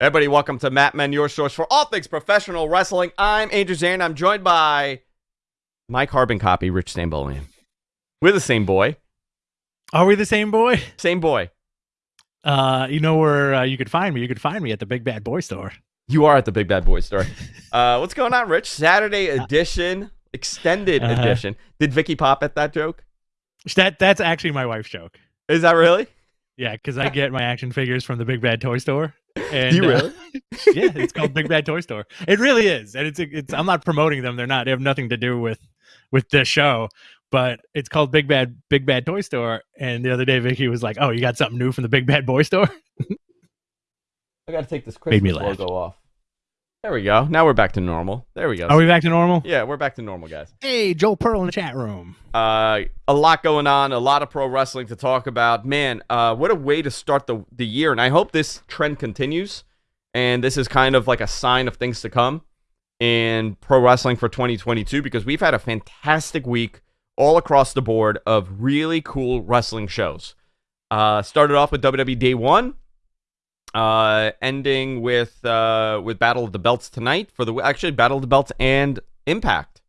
Everybody, welcome to Mat Men, your source for all things professional wrestling. I'm Andrew Zarian. I'm joined by my carbon copy, Rich Stambolian. We're the same boy. Are we the same boy? Same boy. Uh, you know where uh, you could find me? You could find me at the Big Bad Boy Store. You are at the Big Bad Boy store. uh, what's going on, Rich? Saturday edition, extended Uh-huh. edition. Did Vicky pop at that joke? That that's actually my wife's joke. Is that really? Yeah, because I get my action figures from the Big Bad Toy Store. And, Do you uh, really? yeah, it's called Big Bad Toy Store. It really is, and it's it's. I'm not promoting them. They're not. They have nothing to do with with this show. But it's called Big Bad Big Bad Toy Store. And the other day, Vicky was like, "Oh, you got something new from the Big Bad Boy Store?" I got to take this Made me Christmas laugh. logo off. There we go. Now we're back to normal. There we go. Are we back to normal? yeah, we're back to normal, guys. Hey, Joel Pearl in the chat room. Uh, a lot going on, a lot of pro wrestling to talk about. Man, uh, what a way to start the the year, and I hope this trend continues. And this is kind of like a sign of things to come in pro wrestling for 2022 because we've had a fantastic week all across the board of really cool wrestling shows. Uh, started off with WWE Day One, uh, ending with uh, with Battle of the Belts tonight for the actually Battle of the Belts and Impact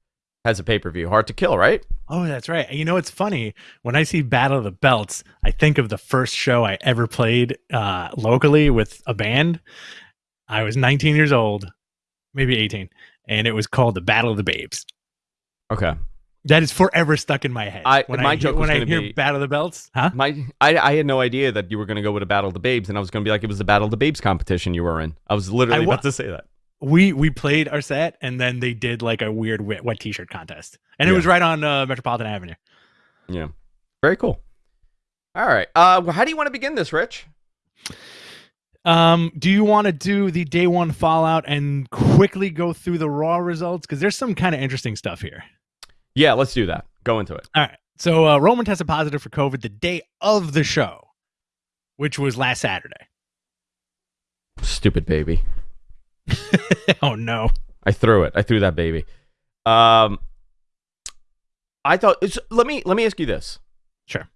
has a pay per view. Hard to kill, right? Oh, that's right. You know, it's funny when I see Battle of the Belts, I think of the first show I ever played uh, locally with a band. I was 19 years old, maybe 18, and it was called the Battle of the Babes. Okay. That is forever stuck in my head. I- when my I, joke hear- when I hear be- Battle of the Belts, huh? My, I, I had no idea that you were going to go with a Battle of the Babes, and I was going to be like, it was the Battle of the Babes competition you were in. I was literally I about to say that. We we played our set, and then they did like a weird wet, wet T-shirt contest, and it was right on uh, Metropolitan Avenue. Yeah. Very cool. All right. Uh, well, how do you want to begin this, Rich? Um, do you want to do the day one fallout and quickly go through the raw results? Because there's some kind of interesting stuff here. Yeah, let's do that. Go into it. All right. So uh, Roman tested positive for COVID the day of the show, which was last Saturday. Stupid baby. oh no. I threw it. I threw that baby. Um, I thought. It's, let me let me ask you this. Sure.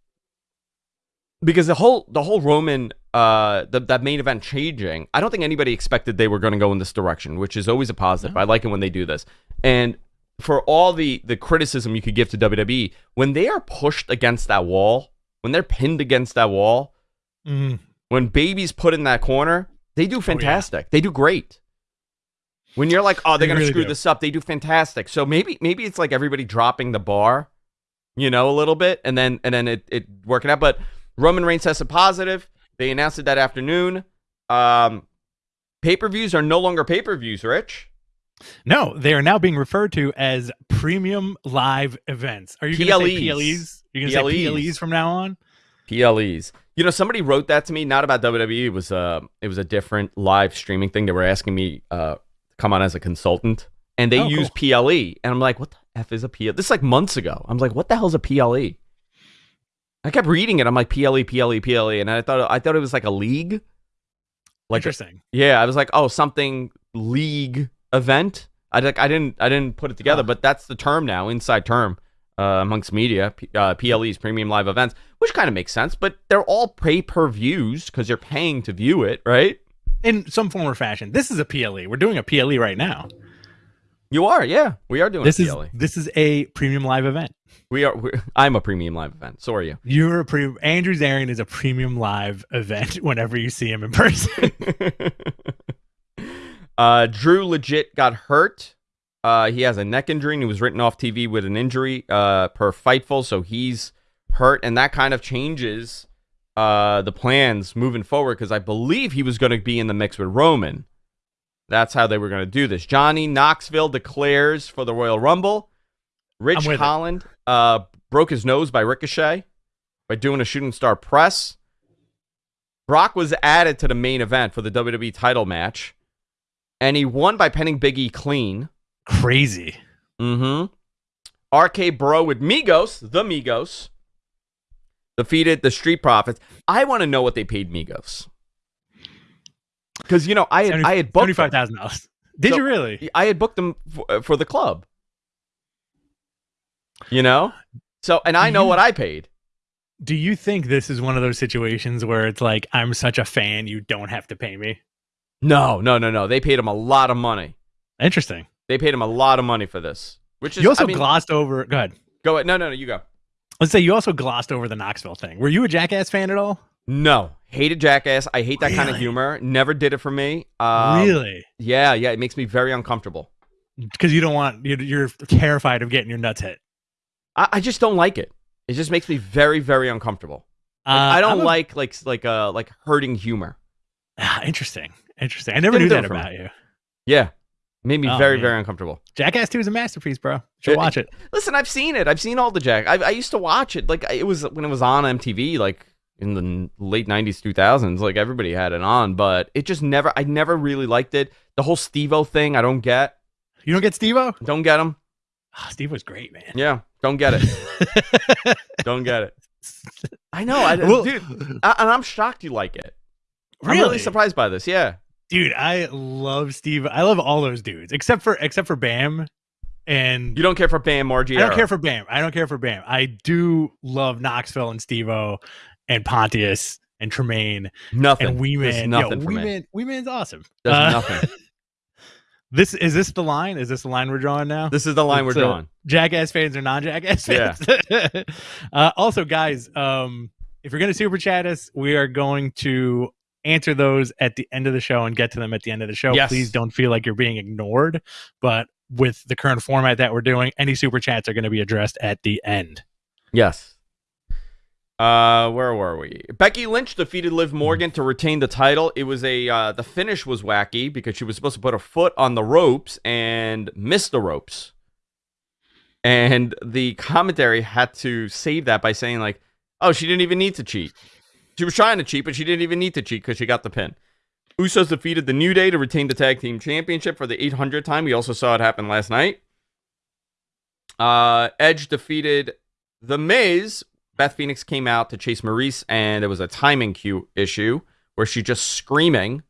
because the whole the whole Roman uh the, that main event changing, I don't think anybody expected they were going to go in this direction, which is always a positive. I like it when they do this. And for all the the criticism you could give to WWE, when they are pushed against that wall, when they're pinned against that wall, Mm, when babies put in that corner, they do fantastic. They do great. When you're like, oh, they're They gonna really screw do. this up, they do fantastic. So maybe maybe it's like everybody dropping the bar, you know, a little bit, and then and then it, it working out. But Roman Reigns tested positive. They announced it that afternoon. Um, pay per views are no longer pay per views, Rich. No, they are now being referred to as premium live events. Are you going to say PLEs. You're going to say PLEs. From now on? PLEs. You know, somebody wrote that to me, not about WWE. It was uh, it was a different live streaming thing. They were asking me uh, to come on as a consultant, and they Oh, use PLE, and I'm like, what the f is a PLE? This is like months ago. I'm like, what the hell's a PLE? I kept reading it. I'm like, PLE, PLE, PLE, and I thought I thought it was like a league. Like, Interesting. yeah, I was like, oh, something league event. I like, I didn't, I didn't put it together, Huh. but that's the term now, inside term uh, amongst media. P- uh, PLEs, premium live events, which kind of makes sense. But they're all pay per views because you're paying to view it, right? In some form or fashion. This is a PLE. We're doing a PLE right now. You are, yeah, we are doing This a is PLE. this is a premium live event. We are. I'm a premium live event. So are you. You're a pre Andrew Zarian is a premium live event whenever you see him in person. uh, Drew legit got hurt. Uh, he has a neck injury and he was written off TV with an injury uh, per Fightful, so he's hurt, and that kind of changes uh, the plans moving forward because I believe he was going to be in the mix with Roman. That's how they were going to do this. Johnny Knoxville declares for the Royal Rumble. Rich I'm with it. Holland uh, broke his nose by Ricochet by doing a shooting star press. Brock was added to the main event for the WWE title match, and he won by penning Big E clean. Crazy. Mm-hmm. RK Bro with Migos, the Migos, defeated the Street Profits. I want to know what they paid Migos. Because you know, I had I had booked twenty-five them. thousand dollars. Did So- you really? I had booked them for, for the club. You know, so and I know you- what I paid. Do you think this is one of those situations where it's like I'm such a fan, you don't have to pay me? No, no, no, no. They paid him a lot of money. Interesting. They paid him a lot of money for this. Which is You also I mean, glossed over. Go ahead. go ahead. No, no, no. You go. Let's say you also glossed over the Knoxville thing. Were you a Jackass fan at all? No, hated Jackass. I hate that kind of humor. Never did it for me. Um, really? Yeah, yeah. It makes me very uncomfortable. Because you don't want you're, you're terrified of getting your nuts hit. I, I just don't like it. It just makes me very, very uncomfortable. Like, Uh, I don't a- like like like uh like hurting humor. Ah, interesting. Interesting. I never Didn't knew that for me. about you. Yeah, made me Oh, very, man. very uncomfortable. Jackass 2 is a masterpiece, bro. Should Yeah, watch it. Listen, I've seen it. I've seen all the Jack. I, I used to watch it. Like it was when it was on MTV, like in the late '90s, 2000s. Like everybody had it on, but it just never. I never really liked it. The whole Steve-O thing, I don't get. You don't get Steve O? Don't get him. Oh, ah, Steve was great, man. Yeah, don't get it. don't get it. I know, I, Well- dude, I, and I'm shocked you like it. I'm Really? really surprised by this. Yeah, Dude, I love Steve. I love all those dudes except for except for Bam. And you don't care for Bam Margera. I don't care for Bam. I don't care for Bam. I do love Knoxville and Steve O and Pontius and Tremaine nothing. and Wee Man. nothing Yo, for Wee me. Man, Wee Man's awesome. There's Uh, nothing. This is this the line? Is this the line we're drawing now? This is the line we're It's, uh, drawing. Jackass fans or non-Jackass Yeah. fans. uh, also, guys, um, if you're going to super chat us, we are going to answer those at the end of the show and get to them at the end of the show. Yes. Please don't feel like you're being ignored. But with the current format that we're doing, any super chats are going to be addressed at the end. Yes. Uh, where were we? Becky Lynch defeated Liv Morgan to retain the title. It was a uh, the finish was wacky because she was supposed to put her foot on the ropes and miss the ropes, and the commentary had to save that by saying like, "Oh, she didn't even need to cheat. She was trying to cheat, but she didn't even need to cheat because she got the pin." Usos defeated the New Day to retain the tag team championship for the 800th time. We also saw it happen last night. Uh, Edge defeated the Miz. Beth Phoenix came out to chase Maryse, and there was a timing cue issue where she just screaming,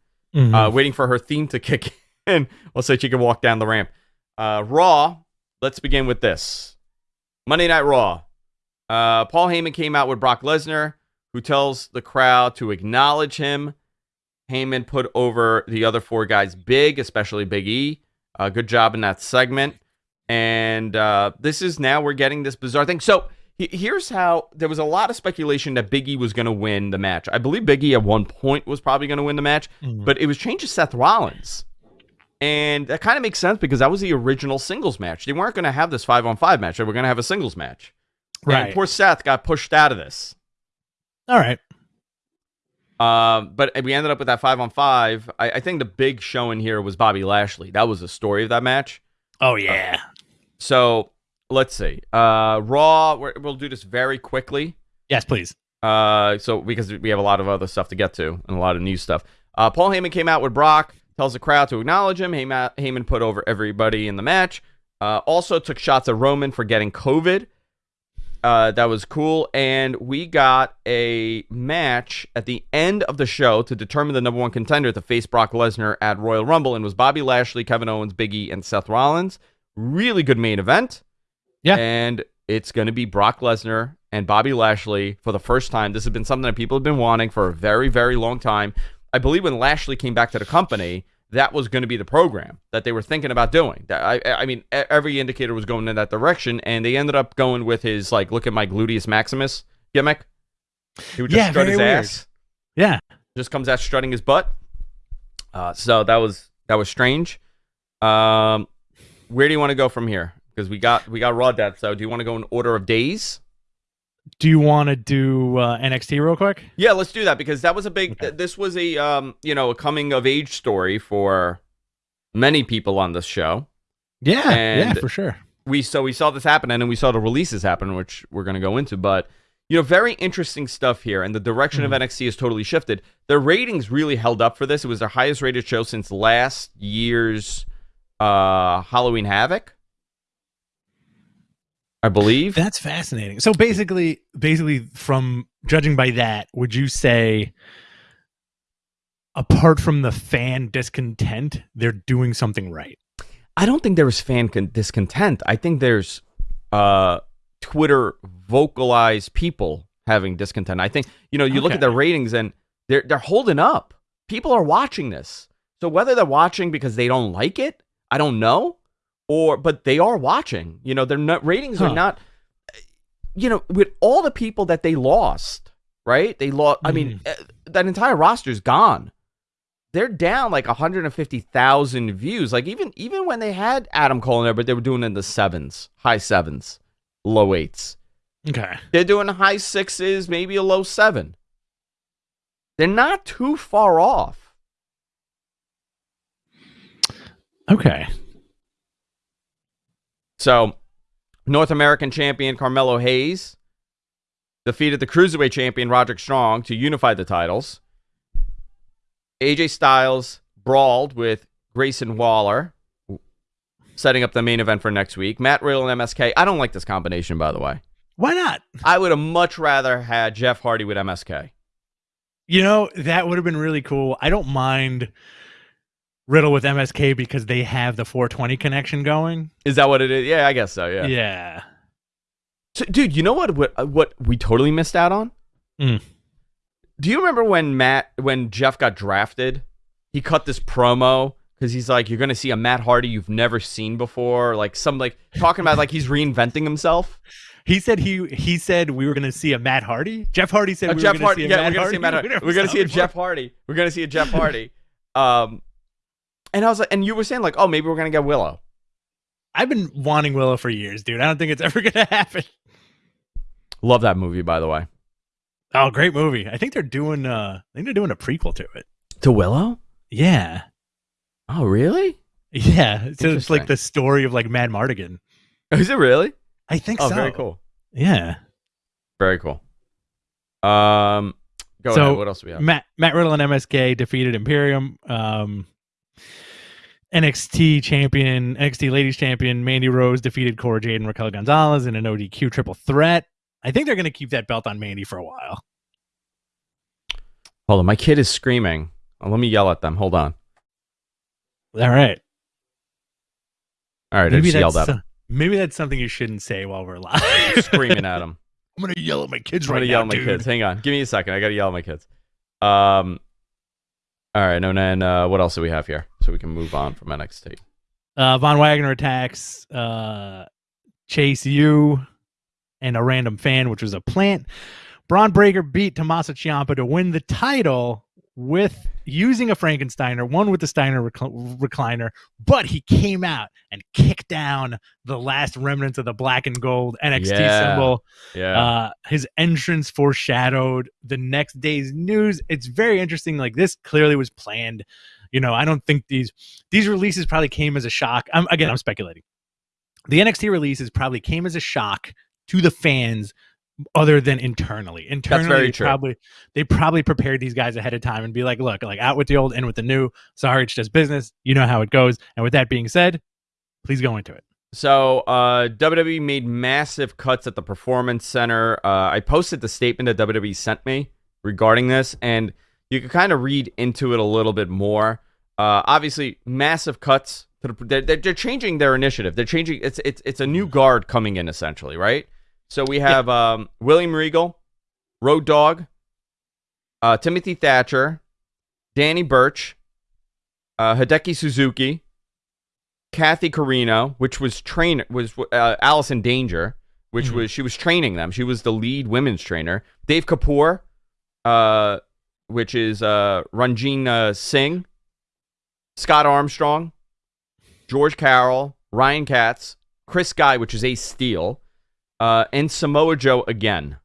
uh, waiting for her theme to kick in, well, so she can walk down the ramp. Uh, Raw. Let's begin with this. Monday Night Raw. Uh, Paul Heyman came out with Brock Lesnar, who tells the crowd to acknowledge him. Heyman put over the other four guys big, especially Big E. Uh, good job in that segment. And uh, this is now we're getting this bizarre thing. So he- here's how there was a lot of speculation that Big E was going to win the match. I believe Big E at one point was probably going to win the match, Mhm. but it was changed to Seth Rollins. And that kind of makes sense because that was the original singles match. They weren't going to have this five on five match. They were going to have a singles match. And right. poor Seth got pushed out of this. All right. Um, but we ended up with that five on five. I, I think the big show in here was Bobby Lashley. That was the story of that match. Oh yeah. So let's see. Uh, Raw. We're, we'll do this very quickly. Yes, please. Uh, so because we have a lot of other stuff to get to and a lot of new stuff. Uh, Paul Heyman came out with Brock, tells the crowd to acknowledge him. Heyman, Heyman put over everybody in the match. Uh, also took shots at Roman for getting COVID. Uh, that was cool. And we got a match at the end of the show to determine the number one contender to face Brock Lesnar at Royal Rumble. And it was Bobby Lashley, Kevin Owens, Biggie, and Seth Rollins. Really good main event. Yeah. And it's going to be Brock Lesnar and Bobby Lashley for the first time. This has been something that people have been wanting for a very, very long time. I believe when Lashley came back to the company, that was going to be the program that they were thinking about doing. I, I mean, every indicator was going in that direction, and they ended up going with his like, look at my gluteus maximus gimmick. He would just Yeah, strut his weird. ass, Yeah. just comes out strutting his butt. Uh, so that was that was strange. Um, where do you want to go from here? Because we got we got Raw Death. So do you want to go in order of days? Do you want to do uh, NXT real quick? Yeah, let's do that because that was a big. Okay. This was a um, you know, a coming of age story for many people on this show. Yeah. yeah, for sure. We so we saw this happen, and then we saw the releases happen, which we're going to go into. But you know, very interesting stuff here, and the direction of NXT has totally shifted. The ratings really held up for this. It was their highest rated show since last year's uh, Halloween Havoc, I believe. That's fascinating. So basically, basically, from judging by that, would you say, apart from the fan discontent, they're doing something right? I don't think there was fan con- discontent. I think there's uh, Twitter vocalized people having discontent. I think you know you look at the ratings and they're they're holding up. People are watching this. So So whether they're watching because they don't like it, I don't know, or but they are watching. You know, their not, ratings Huh. are not. You know, with all the people that they lost, right? They lost. I mean, Mm. uh, that entire roster's gone. They're down like 150,000 views. Like even even when they had Adam Cole in there, but they were doing it in the sevens, high sevens, low eights. Okay. They're doing high sixes, maybe a low seven. They're not too far off. Okay. So, North American champion Carmelo Hayes defeated the cruiserweight champion Roderick Strong to unify the titles. AJ Styles brawled with Grayson Waller, setting up the main event for next week. Matt Riddle and MSK. I don't like this combination, by the way. Why not? I would have much rather had Jeff Hardy with MSK. You know, that would have been really cool. I don't mind Riddle with MSK because they have the 420 connection going. Is that what it is? Yeah, I guess so. Yeah. Yeah. So, dude, you know what? What, what we totally missed out on? Mm. Do you remember when Matt, when Jeff got drafted? He cut this promo because he's like, "You're gonna see a Matt Hardy you've never seen before." Like some like talking about like he's reinventing himself. He said he he said we were going to see a Matt Hardy. Jeff Hardy said Uh, we Jeff were going to Hardy. see a Yeah, Matt we're gonna Hardy. see a Matt Hardy. We're gonna see a Jeff. Hardy. We're gonna see a Jeff Hardy. Um, and I was like, and you were saying like, oh, maybe we're gonna get Willow. I've been wanting Willow for years, dude. I don't think it's ever going to happen. Love that movie, by the way. Oh, great movie. I think they're doing uh I think they're doing a prequel to it. To Willow? Yeah. Oh, really? Yeah. So it's like the story of like Madmartigan. Is it really? I think Oh, so. very cool. Yeah. Very cool. Um, go So, ahead. What else do we have? Matt Matt Riddle and MSK defeated Imperium. Um, NXT champion, NXT Ladies champion Mandy Rose defeated Cora Jade and Raquel Gonzalez in an ODQ triple threat. I think they're going to keep that belt on Mandy for a while. Hold on, my kid is screaming. Oh, let me yell at them. Hold on. All right. All right, I Maybe just yelled that's at him. maybe that's something you shouldn't say while we're live. screaming at him. I'm going to yell at my kids I'm right gonna now, yell at my dude. kids. Hang on, give me a second. I gotta yell at my kids. Um. All right, and then uh, what else do we have here? So we can move on from NXT. Uh, Von Wagner attacks uh, Chase U and a random fan, which was a plant. Bron Breakker beat Tommaso Ciampa to win the title with using a Frankensteiner, one with the Steiner recl- recliner, but he came out and kicked down the last remnants of the black and gold NXT Yeah. symbol. Yeah. Uh, his entrance foreshadowed the next day's news. It's very interesting. Like this clearly was planned. You know, I don't think these these releases probably came as a shock. I'm again, I'm speculating. The NXT releases probably came as a shock to the fans, other than internally. Internally, very they true. probably they probably prepared these guys ahead of time and be like, look, like out with the old, in with the new. Sorry, it's just business. You know how it goes. And with that being said, please go into it. So uh, WWE made massive cuts at the Performance Center. Uh, I posted the statement that WWE sent me regarding this, and you can kind of read into it a little bit more. Uh, obviously, massive cuts. To the, they're, they're changing their initiative. They're changing. It's it's it's a new guard coming in essentially, right? So we have um, William Regal, Road Dogg, uh, Timothy Thatcher, Danny Burch, uh, Hideki Suzuki, Kathy Carino, which was train was uh, Allison Danger, which Mhm. was she was training them. She was the lead women's trainer. Dave Kapoor, uh, which is uh, Ranjin Singh, Scott Armstrong, George Carroll, Ryan Katz, Chris Guy, which is Ace Steel, uh, and Samoa Joe again.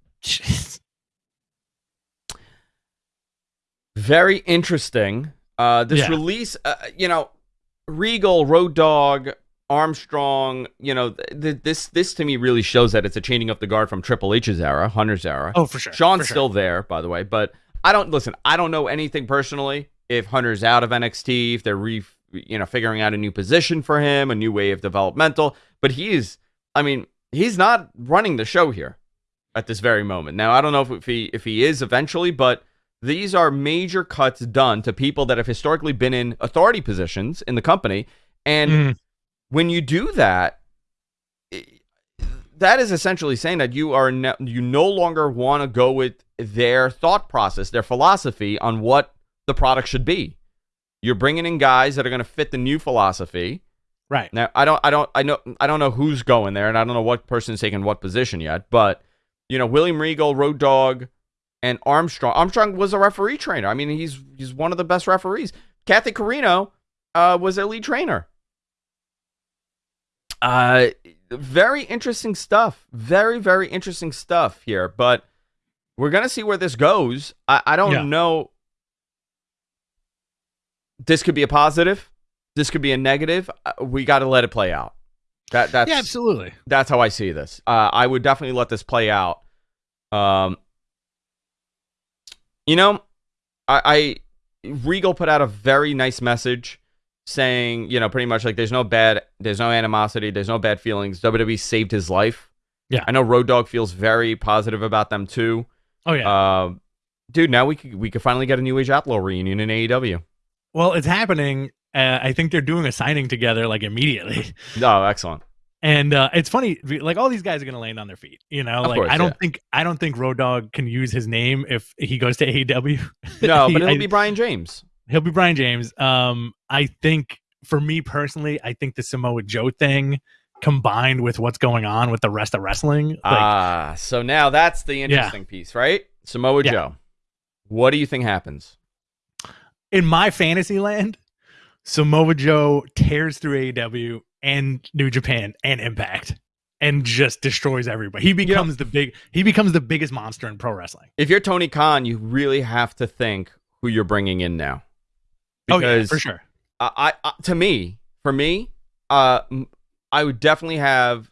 Very interesting. Uh, this Yeah. release, uh, you know, Regal, Road Dogg, Armstrong. You know, th- th- this this to me really shows that it's a changing of the guard from Triple H's era, Hunter's era. Oh, for sure. Shawn's for sure. still there, by the way, but I don't listen. I don't know anything personally. If Hunter's out of NXT, if they're re, you know, figuring out a new position for him, a new way of developmental, but he is. I mean, he's not running the show here at this very moment. Now, I don't know if, if he if he is eventually, but these are major cuts done to people that have historically been in authority positions in the company, and Mm. when you do that, that is essentially saying that you are no, you no longer want to go with their thought process, their philosophy on what the product should be. You're bringing in guys that are going to fit the new philosophy. Right. Now, I don't, I don't, I know, I don't know who's going there, and I don't know what person's taking what position yet. But you know, William Regal, Road Dogg, and Armstrong. Armstrong was a referee trainer. I mean, he's he's one of the best referees. Kathy Carino uh, was a lead trainer. Uh, very interesting stuff. Very, very interesting stuff here. But we're gonna see where this goes. I, I don't Yeah. know. This could be a positive. This could be a negative. Uh, We got to let it play out. That that's yeah, absolutely. that's how I see this. Uh, I would definitely let this play out. Um, you know, I, I Regal put out a very nice message saying, you know, pretty much like there's no bad, there's no animosity, there's no bad feelings. WWE saved his life. Yeah. I know Road Dogg feels very positive about them too. Oh yeah. Uh, dude, now we could we could finally get a New Age Outlaw reunion in AEW. well, it's happening. Uh, I think they're doing a signing together like immediately. Oh, excellent. And uh, it's funny, like all these guys are gonna land on their feet. You know, Of like course, I don't yeah. think I don't think Road Dogg can use his name if he goes to AEW. No, He- but it'll I- be Brian James. he'll be Brian James. Um, I think for me personally, I think the Samoa Joe thing combined with what's going on with the rest of wrestling, like Ah, so now that's the interesting piece, right? Samoa Yeah. Joe. What do you think happens? in my fantasy land, Samoa Joe tears through AEW and New Japan and Impact and just destroys everybody. He becomes the big he becomes the biggest monster in pro wrestling. If you're Tony Khan, you really have to think who you're bringing in now. oh yeah, for sure. I, I, to me, for me, uh, I would definitely have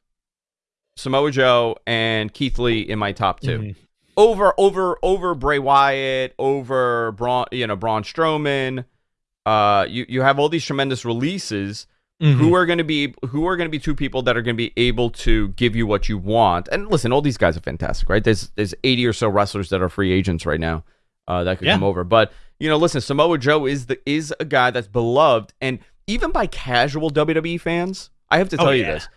Samoa Joe and Keith Lee in my top 2 Mhm. over over over Bray Wyatt, over Braun, you know Braun Strowman. Uh, you you have all these tremendous releases. Mhm. who are going to be who are going to be two people that are going to be able to give you what you want and listen all these guys are fantastic right there's there's 80 or so wrestlers that are free agents right now uh, that could Yeah. come over but you know listen samoa joe is the is a guy that's beloved and even by casual wwe fans i have to Oh, tell you yeah. this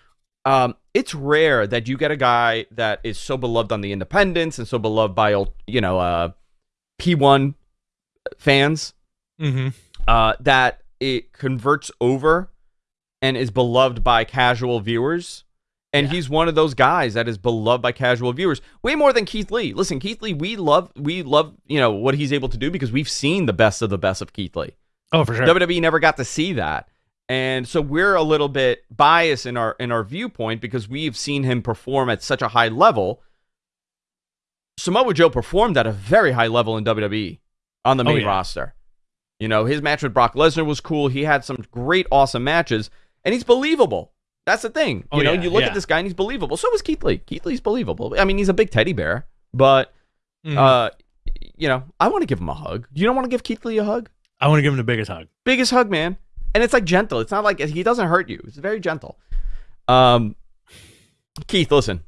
um, it's rare that you get a guy that is so beloved on the independents and so beloved by all you know uh, p1 fans Mhm. Uh, that it converts over and is beloved by casual viewers. And Yeah. he's one of those guys that is beloved by casual viewers way more than Keith Lee. Listen, Keith Lee, we love we love you know what he's able to do because we've seen the best of the best of Keith Lee. Oh for sure. WWE never got to see that. And so we're a little bit biased in our in our viewpoint because we've seen him perform at such a high level. Samoa Joe performed at a very high level in WWE on the Oh, main yeah. roster. You know, his match with Brock Lesnar was cool. He had some great, awesome matches, and he's believable. That's the thing. You Oh, know, yeah, you look yeah. at this guy and he's believable. So is Keith Lee. Keith Lee's believable. I mean, he's a big teddy bear, but Mhm. uh, you know, I want to give him a hug. You don't want to give Keith Lee a hug? I want to give him the biggest hug. biggest hug, man. And it's like gentle. It's not like he doesn't hurt you. It's very gentle. Um, Keith, listen.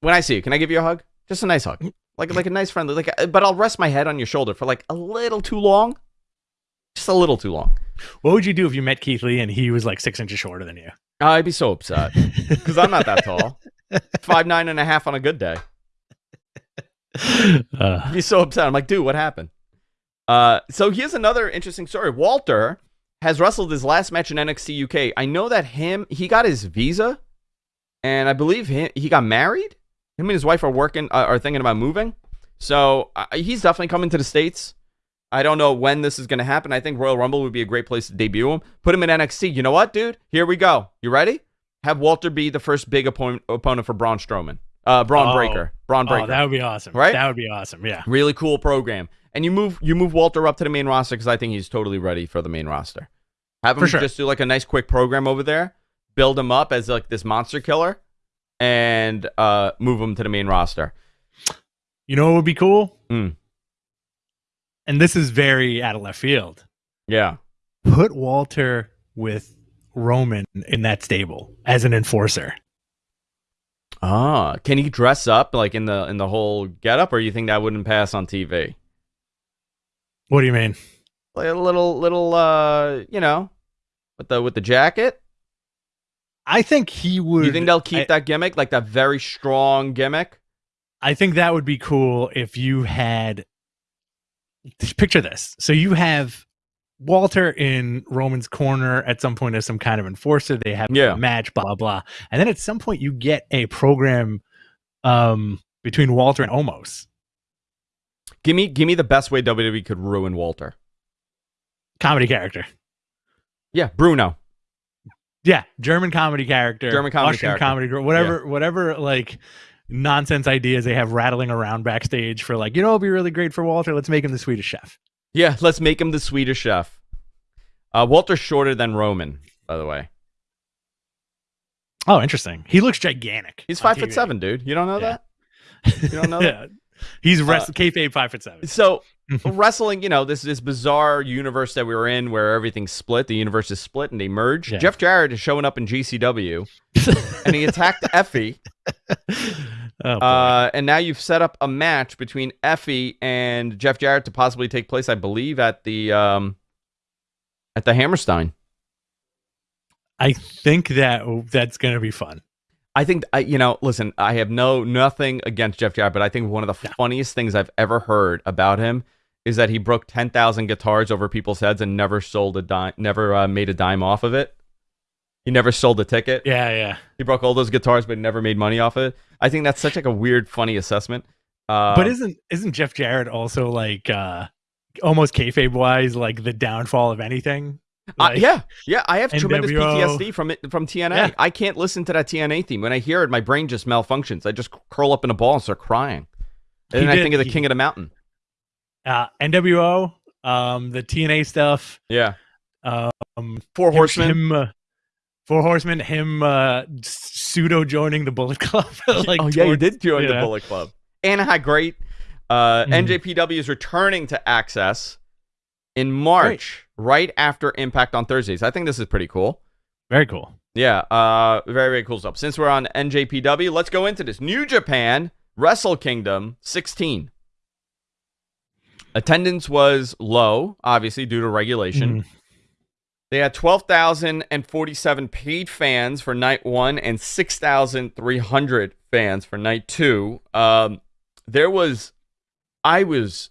When I see you, can I give you a hug? Just a nice hug, like like a nice friendly. Like, uh, but I'll rest my head on your shoulder for like a little too long, just a little too long. What would you do if you met Keith Lee and he was like six inches shorter than you? I'd be so upset because I'm not that tall. Five nine and a half on a good day. Uh, I'd be so upset. I'm like, dude, what happened? Uh, so here's another interesting story. Walter has wrestled his last match in NXT UK. I know that him, he got his visa, and I believe he, he got married. Him and his wife are working, uh, are thinking about moving. So uh, he's definitely coming to the states. I don't know when this is going to happen. I think Royal Rumble would be a great place to debut him. Put him in NXT. You know what, dude? Here we go. You ready? Have Walter be the first big opponent opponent for Braun Strowman. Uh, Braun Oh. Breaker. Bron Breakker oh, that would be awesome. Right? That would be awesome. Yeah. really cool program. And you move you move Walter up to the main roster because I think he's totally ready for the main roster. Have him sure. just do like a nice quick program over there, build him up as like this monster killer, and uh, move him to the main roster. You know what would be cool? Mm. And this is very out of left field. Yeah, Put Walter with Roman in that stable as an enforcer. Ah, can he dress up like in the in the whole getup, or you think that wouldn't pass on TV? What do you mean? Like a little little uh, you know, with the with the jacket. I think he would. you think they'll keep I, that gimmick, like that very strong gimmick? I think that would be cool if you had. Just picture this. So you have Walter in Roman's corner at some point as some kind of enforcer. They have Yeah. a match, blah blah blah, and then at some point you get a program um, between Walter and Omos. Give me give me the best way WWE could ruin Walter. Comedy character. Yeah, Bruno. Yeah, German comedy character, German comedy Austrian character. comedy whatever, whatever, like nonsense ideas they have rattling around backstage for like, you know, it'll be really great for Walter. Let's make him the Swedish chef. Yeah, let's make him the Swedish chef. Uh, Walter's shorter than Roman, by the way. Oh, interesting. He looks gigantic. He's five foot seven, dude. You don't know Yeah. that? You don't know that? yeah, he's rest- kayfabe five foot seven. So wrestling, you know, this this bizarre universe that we were in where everything's split, the universe is split and they merge. Yeah. Jeff Jarrett is showing up in GCW and he attacked Effie. oh. Uh, and now you've set up a match between Effie and Jeff Jarrett to possibly take place, I believe, at the um at the Hammerstein. I think that that's gonna be fun. I think I, you know, listen, I have no nothing against Jeff Jarrett, but I think one of the funniest things I've ever heard about him is that he broke ten thousand guitars over people's heads and never sold a dime, never uh, made a dime off of it. He never sold a ticket. Yeah, yeah. He broke all those guitars, but never made money off it. I think that's such like a weird, funny assessment. Uh, but isn't isn't Jeff Jarrett also like uh almost kayfabe wise like the downfall of anything? Uh, yeah, yeah, I have tremendous PTSD from it from TNA. Yeah. I can't listen to that TNA theme. When I hear it, my brain just malfunctions. I just curl up in a ball and start crying. And then I think of the he- King of the Mountain. Uh, NWO, um, the TNA stuff, Yeah, um, Four him- Horsemen. him, uh, Four Horsemen, him uh, pseudo joining the Bullet Club. like oh yeah, he did join the. Bullet Club. Anaheim, great. Uh, Mhm. NJPW is returning to AXS in March, right after Impact on Thursdays. I think this is pretty cool. Very cool. Yeah, uh, very very cool stuff. Since we're on NJPW, let's go into this New Japan Wrestle Kingdom 16. Attendance was low, obviously due to regulation. Mhm. They had 12,047 paid fans for night one and 6,300 fans for night two. Um, there was, I was,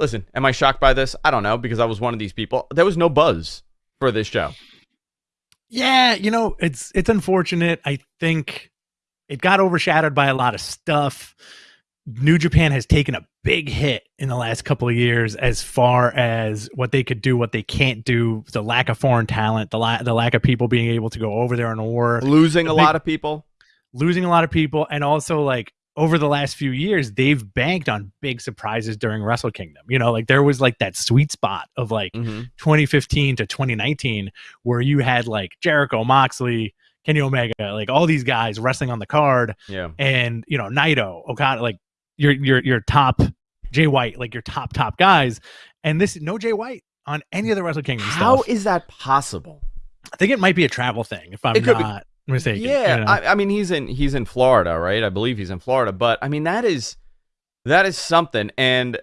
listen, am I shocked by this? I don't know because I was one of these people. There was no buzz for this show. Yeah, you know, it's it's unfortunate. I think it got overshadowed by a lot of stuff. New Japan has taken a big hit in the last couple of years as far as what they could do, what they can't do, the lack of foreign talent, the la- the lack of people being able to go over there and work, Losing a big- lot of people. losing a lot of people, and also like over the last few years, they've banked on big surprises during Wrestle Kingdom. You know, like there was like that sweet spot of like Mhm. 2015 to 2019 where you had like Jericho, Moxley, Kenny Omega, like all these guys wrestling on the card Yeah. and you know Naito, Okada, like your your your top Jay White, like your top top guys. And this no Jay White on any of the Wrestle Kingdom How stuff. is that possible? I think it might be a travel thing if I'm It could be. not mistaken. Yeah, you know? I, I mean he's in he's in Florida, right? I believe he's in Florida, but I mean that is that is something, and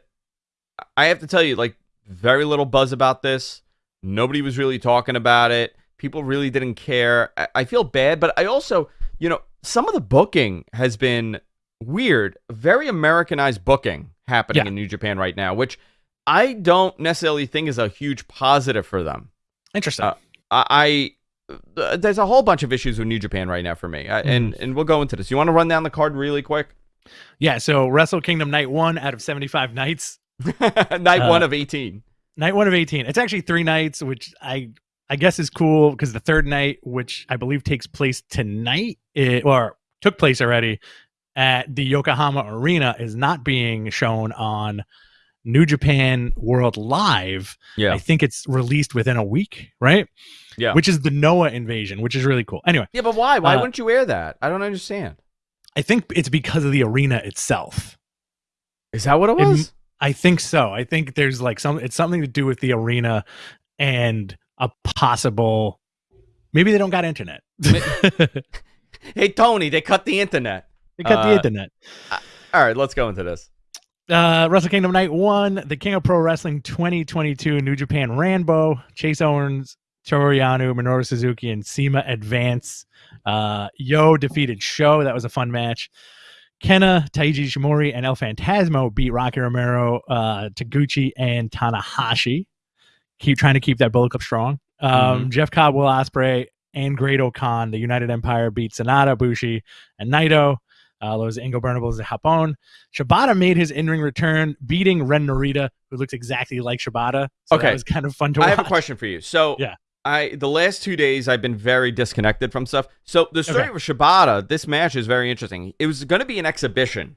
I have to tell you, like very little buzz about this. Nobody was really talking about it. People really didn't care. I, I feel bad, but I also, you know, some of the booking has been weird, very Americanized booking happening Yeah. in New Japan right now, which I don't necessarily think is a huge positive for them. Interesting. uh, I, I there's a whole bunch of issues with New Japan right now for me, I, and Mm. and we'll go into this. You want to run down the card really quick? yeah, so Wrestle Kingdom night 1 out of 75 nights. Night Uh, one of eighteen. Night 1 of 18. It's actually 3 nights which I I guess is cool because the third night which I believe takes place tonight it, or took place already at the Yokohama Arena is not being shown on New Japan World Live. Yeah, I think it's released within a week, right? Yeah. Which is the Noah invasion, which is really cool. Anyway, yeah, but why? Why uh, wouldn't you air that? I don't understand. I think it's because of the arena itself. Is that what it It- was? I think so. I think there's like some it's something to do with the arena and a possible maybe they don't got internet. hey Tony, they cut the internet. Got the Uh, internet. All right, let's go into this. Uh, Wrestle Kingdom Night 1, the King of Pro Wrestling 2022 New Japan Ranbo, Chase Owens, Toru Yano, Minoru Suzuki, and CIMA Advance. Uh, YOH defeated SHO. That was a fun match. KENTA, Taiji Ishimori, and El Phantasmo beat Rocky Romero, uh, Taguchi, and Tanahashi. keep trying to keep that Bullet Club strong. Um, Mhm. Jeff Cobb, Will Ospreay, and Great-O-Khan, the United Empire beat Sanada, Bushi, and Naito. Uh, those Ingobernables de Japón. Shibata made his in-ring return, beating Ren Narita, who looks exactly like Shibata. So Okay. that was kind of fun to watch. I watch. have a question for you. So Yeah. I the last two days I've been very disconnected from stuff. So the story Okay. with Shibata, this match is very interesting. It was going to be an exhibition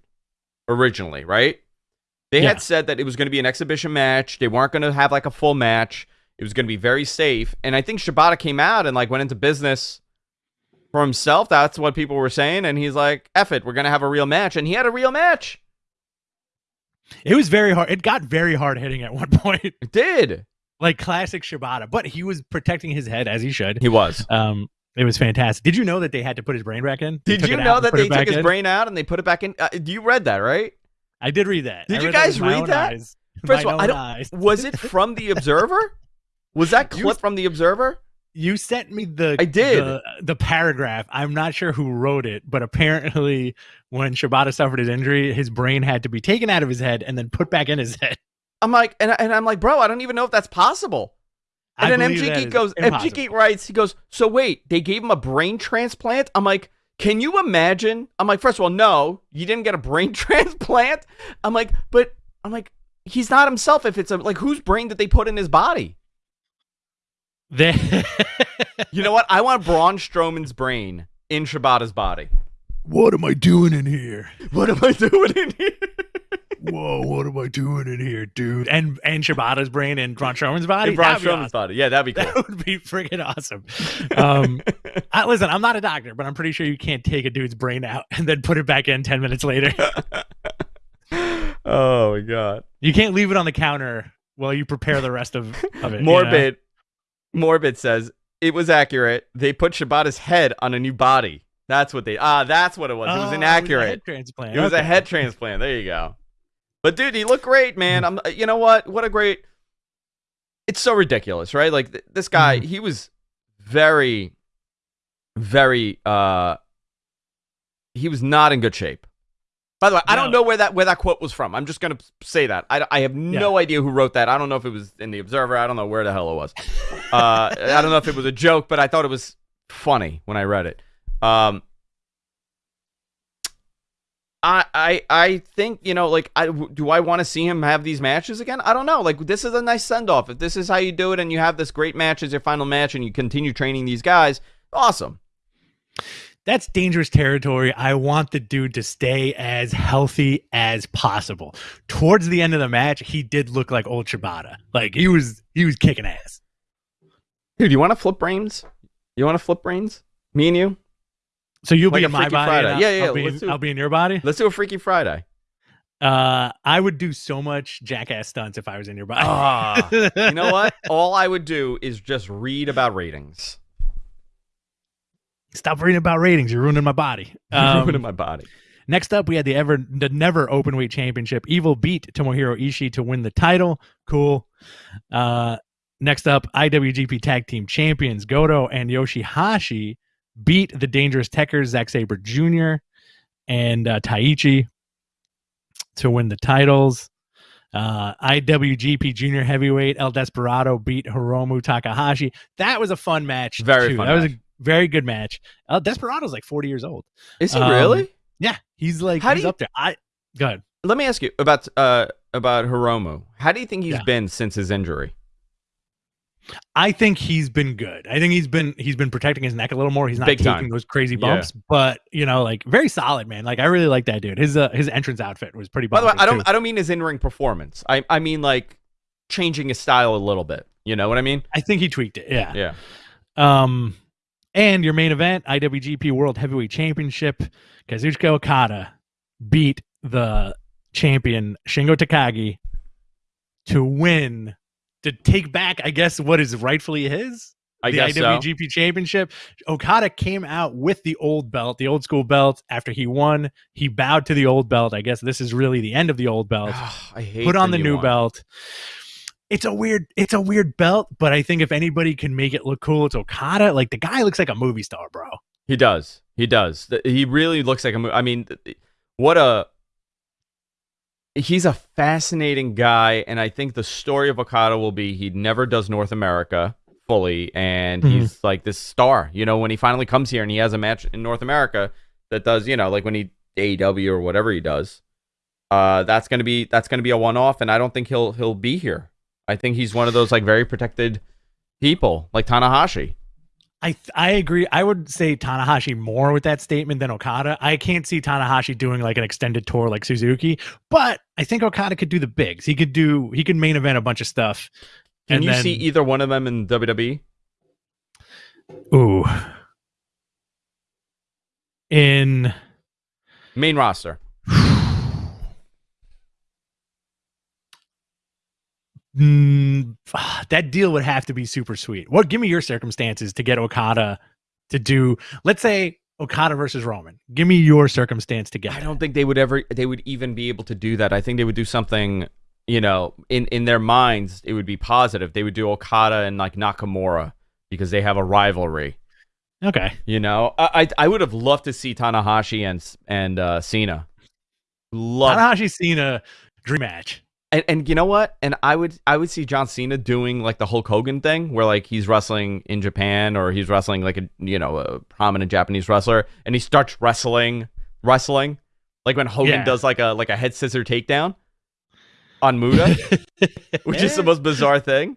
originally, right? They Yeah. had said that it was going to be an exhibition match. They weren't going to have like a full match. It was going to be very safe. And I think Shibata came out and like went into business for himself. That's what people were saying. And he's like, "Eff it, we're going to have a real match." And he had a real match. It was very hard. It got very hard hitting at one point, It did. like classic Shibata. But he was protecting his head as he should. He was. Um, it was fantastic. Did you know that they had to put his brain back in? They Did you know that they took his in? brain out and they put it back in? Uh, you read that, right? I did read that. Did I you that guys read that? eyes. First My of all, I don't-. Was it from the Observer? Was that clip from the Observer? You sent me the I did. the, the paragraph. I'm not sure who wrote it, but apparently when Shibata suffered his injury, his brain had to be taken out of his head and then put back in his head. I'm like, and, and I'm like, bro, I don't even know if that's possible. And I then MG Geek goes, MG. Geek writes, he goes, so wait, they gave him a brain transplant? I'm like, can you imagine? I'm like, first of all, no, you didn't get a brain transplant. I'm like, but I'm like, he's not himself. If it's a like, whose brain did they put in his body? They- You know what? I want Braun Strowman's brain in Shibata's body. what am I doing in here? What am I doing in here? Whoa, what am I doing in here, dude? And and Shibata's brain and Braun Strowman's body. In Braun That'd Strowman's awesome. body. Yeah, that'd be cool. That would be freaking awesome. Um, I, listen, I'm not a doctor, but I'm pretty sure you can't take a dude's brain out and then put it back in 10 minutes later. oh my god. You can't leave it on the counter while you prepare the rest of, of it. you know? Morbid. Says it was accurate. They put Shibata's head on a new body. That's what they. Ah, that's what it was. it was Oh, inaccurate. a head transplant. It was a head transplant. There you go. But dude, he looked great, man. I'm. You know what? What a great. It's so ridiculous, right? Like th- this guy, Mhm. he was very, very. uh He was not in good shape. By the way, I don't know where that where that quote was from. I'm just gonna say that. I, I have no idea who wrote that. I don't know if it was in the Observer. I don't know where the hell it was. Uh, I don't know if it was a joke, but I thought it was funny when I read it. Um, I I I think you know, like, I do I want to see him have these matches again? I don't know. Like, this is a nice send off. If this is how you do it, and you have this great match as your final match, and you continue training these guys, awesome. That's dangerous territory. I want the dude to stay as healthy as possible. Towards the end of the match, he did look like old Shibata. Like he was he was kicking ass. Dude, you want to flip brains? You want to flip brains? Me and you? So you'll Like be a in my body. Friday. I'll, Yeah, yeah, I'll be, in, do- I'll be in your body. Let's do a Freaky Friday. Uh, I would do so much jackass stunts if I was in your body. Ah, you know what? All I would do is just read about ratings. Stop reading about ratings. You're ruining my body. Um, Ruining my body. Next up, we had the ever the never openweight championship. Evil beat Tomohiro Ishii to win the title. Cool. Uh, next up, IWGP Tag Team Champions Goto and Yoshihashi beat the Dangerous Tekkers Zack Sabre Jr. and uh, Taichi to win the titles. Uh, IWGP Junior Heavyweight El Desperado beat Hiromu Takahashi. That was a fun match. Very too. fun That was a very good match. El Desperado's like 40 years old. Is he Um, really? Yeah, he's like How do he's you- up there. I go ahead. Let me ask you about uh about Hiromu. How do you think he's Yeah. been since his injury? I think he's been good. I think he's been he's been protecting his neck a little more. He's not Big taking time. those crazy Yeah. bumps, but you know, like very solid, man. Like I really like that dude. His uh, his entrance outfit was pretty. By the way, I don't too. I don't mean his in ring performance. I I mean like changing his style a little bit. You know what I mean? I think he tweaked it. Yeah. Yeah. Um, and your main event, IWGP World Heavyweight Championship, Kazuchika Okada beat the champion Shingo Takagi to win to take back, I guess, what is rightfully his. I the guess so. IWGP Championship. Okada came out with the old belt, the old school belt. After he won, he bowed to the old belt. I guess this is really the end of the old belt. I hate Put on the, new one. belt. It's a weird, it's a weird belt, but I think if anybody can make it look cool, it's Okada. Like the guy looks like a movie star, bro. He does. He does. He really looks like a. movie. I mean, what a he's a fascinating guy, and I think the story of Okada will be he never does North America fully, and Mhm. he's like this star. You know, when he finally comes here and he has a match in North America that does, you know, like when he AEW or whatever he does, uh, that's gonna be that's gonna be a one off, and I don't think he'll he'll be here. I think he's one of those like very protected people, like Tanahashi. I I agree. I would say Tanahashi more with that statement than Okada. I can't see Tanahashi doing like an extended tour like Suzuki, but I think Okada could do the bigs. He could do he could main event a bunch of stuff. Can And you then- see either one of them in? WWE? Ooh. In Main roster. Mm, that deal would have to be super sweet. What? Give me your circumstances to get Okada to do. Let's say Okada versus Roman. Give me your circumstance to get. I that. don't think they would ever they would even be able to do that. I think they would do something, you know, in in their minds it would be positive. They would do Okada and like Nakamura because they have a rivalry. Okay. You know, I I, I would have loved to see Tanahashi and and uh, Cena. Love Tanahashi Cena dream match. And, and you know what? And I would I would see John Cena doing like the Hulk Hogan thing, where like he's wrestling in Japan or he's wrestling like a you know a prominent Japanese wrestler, and he starts wrestling wrestling, like when Hogan Yeah. does like a like a head scissor takedown on Muto, which is the most bizarre thing.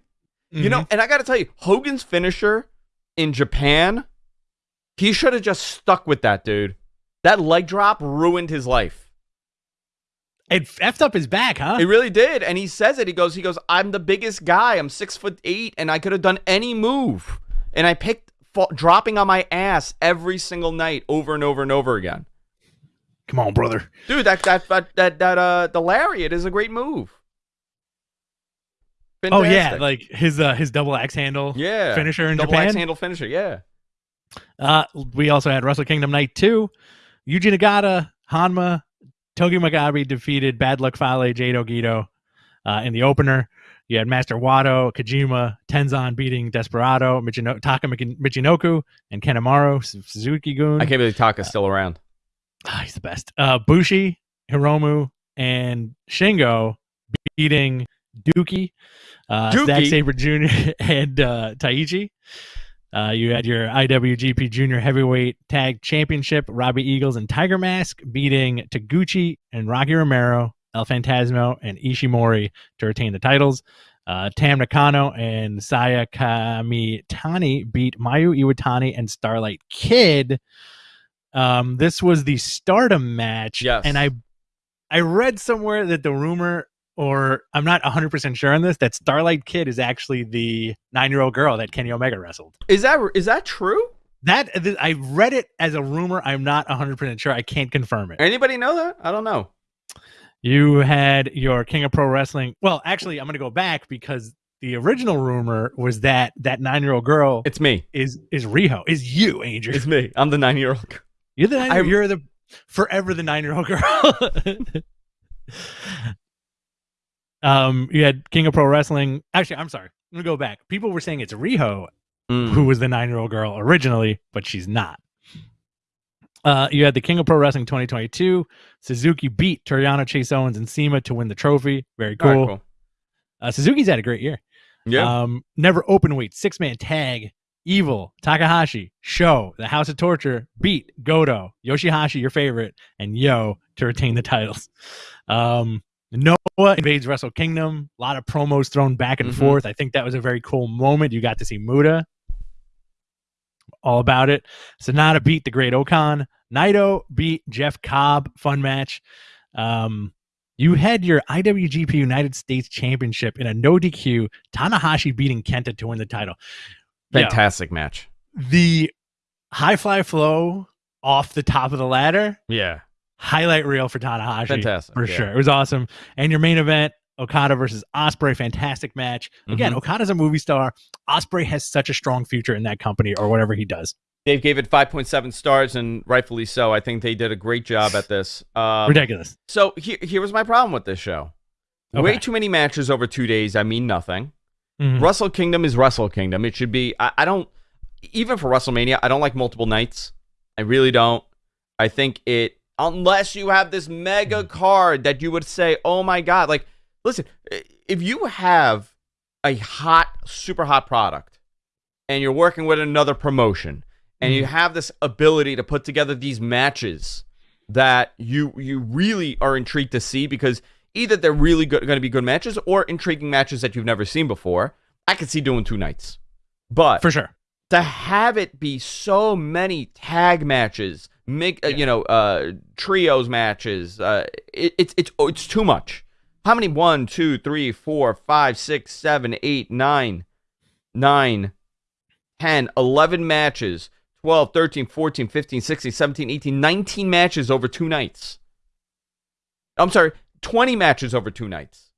You know, mm-hmm. and I got to tell you, Hogan's finisher in Japan, he should have just stuck with that dude. That leg drop ruined his life. It effed up his back, huh? It really did, and he says it. He goes, he goes, I'm the biggest guy. I'm six foot eight, and I could have done any move, and I picked fa- dropping on my ass every single night, over and over and over again. Come on, brother. Dude, that that that that, that uh, the lariat is a great move. Oh yeah, like his uh his double axe handle yeah, finisher in double Japan. axe handle finisher. Yeah, Uh, we also had Wrestle Kingdom Night 2. Yuji Nagata, Honma, Togi Makabe defeated Bad Luck Fale, Jade Ogito uh, in the opener. You had Master Wato, Kojima, Tenzan beating Desperado, Michino- Taka Michinoku, and Kanemaru, Su- Suzuki Gun. I can't believe Taka's still around. Ah, he's the best. Uh, Bushi, Hiromu, and Shingo beating Douki, uh, Douki? Zack Sabre Jr. and uh, Taichi. Uh, you had your IWGP Junior Heavyweight Tag Championship, Robbie Eagles and Tiger Mask beating Taguchi and Rocky Romero, El Phantasmo, and Ishimori to retain the titles. Uh, Tam Nakano and Saya Kamitani beat Mayu Iwatani and Starlight Kid. Um, this was the Stardom match, Yes. and I, I read somewhere that the rumor, or I'm not 100 percent sure on this, that Starlight Kid is actually the nine year old girl that Kenny Omega wrestled. Is that is that true? That th- I read it as a rumor. I'm not 100 percent sure. I can't confirm it. Anybody know that? I don't know. You had your King of Pro Wrestling. Well, actually, I'm going to go back because the original rumor was that that nine year old girl It's me. is is Riho, is you, Angel. It's me. I'm the nine year old. You're the nine, you're the forever the nine year old girl. um, you had King of Pro Wrestling. Actually, I'm sorry. I'm gonna go back. People were saying it's Riho Mm. who was the nine year old girl originally, but she's not. Uh, you had the King of Pro Wrestling 2022. Suzuki beat Toriano Chase Owens and CIMA to win the trophy. Very cool. right, Uh, Suzuki's had a great year. Yeah. Um, never open weight, six man tag. Evil, Takahashi, SHO, the House of Torture, beat Goto, Yoshihashi, your favorite, and YOH to retain the titles. Um, Noah invades Wrestle Kingdom. A lot of promos thrown back and Mhm. forth. I think that was a very cool moment. You got to see Muto. All about it. Sanada beat the Great-O-Khan. Naito beat Jeff Cobb. Fun match. Um, you had your IWGP United States Championship in a no DQ. Tanahashi beating KENTA to win the title. Yo, Fantastic match. the high fly flow off the top of the ladder, Yeah. Highlight reel for Tanahashi. Fantastic. For yeah. sure. It was awesome. And your main event, Okada versus Ospreay, fantastic match. Again, Mhm. Okada's a movie star. Ospreay has such a strong future in that company or whatever he does. Dave gave it 5.7 stars, and rightfully so. I think they did a great job at this. Um, Ridiculous. So here, here was my problem with this show. Way too many matches over two days. I mean nothing. Mhm. Wrestle Kingdom is Wrestle Kingdom. It should be. I, I don't even for WrestleMania. I don't like multiple nights. I really don't. I think it unless you have this mega mm. card that you would say, "Oh my god!" Like, listen, if you have a hot, super hot product, and you're working with another promotion, and you mm-hmm. have this ability to put together these matches that you you really are intrigued to see because either they're really going to be good matches or intriguing matches that you've never seen before. I could see doing two nights, but For sure. to have it be so many tag matches, make uh, you know, uh, trios matches, uh, it, it's it's oh, it's too much. How many? One, two, three, four, five, six, seven, eight, nine, nine, 10, 11 matches, 12, 13, 14, 15, 16, 17, 18, 19 matches over two nights. I'm sorry, 20 matches over two nights.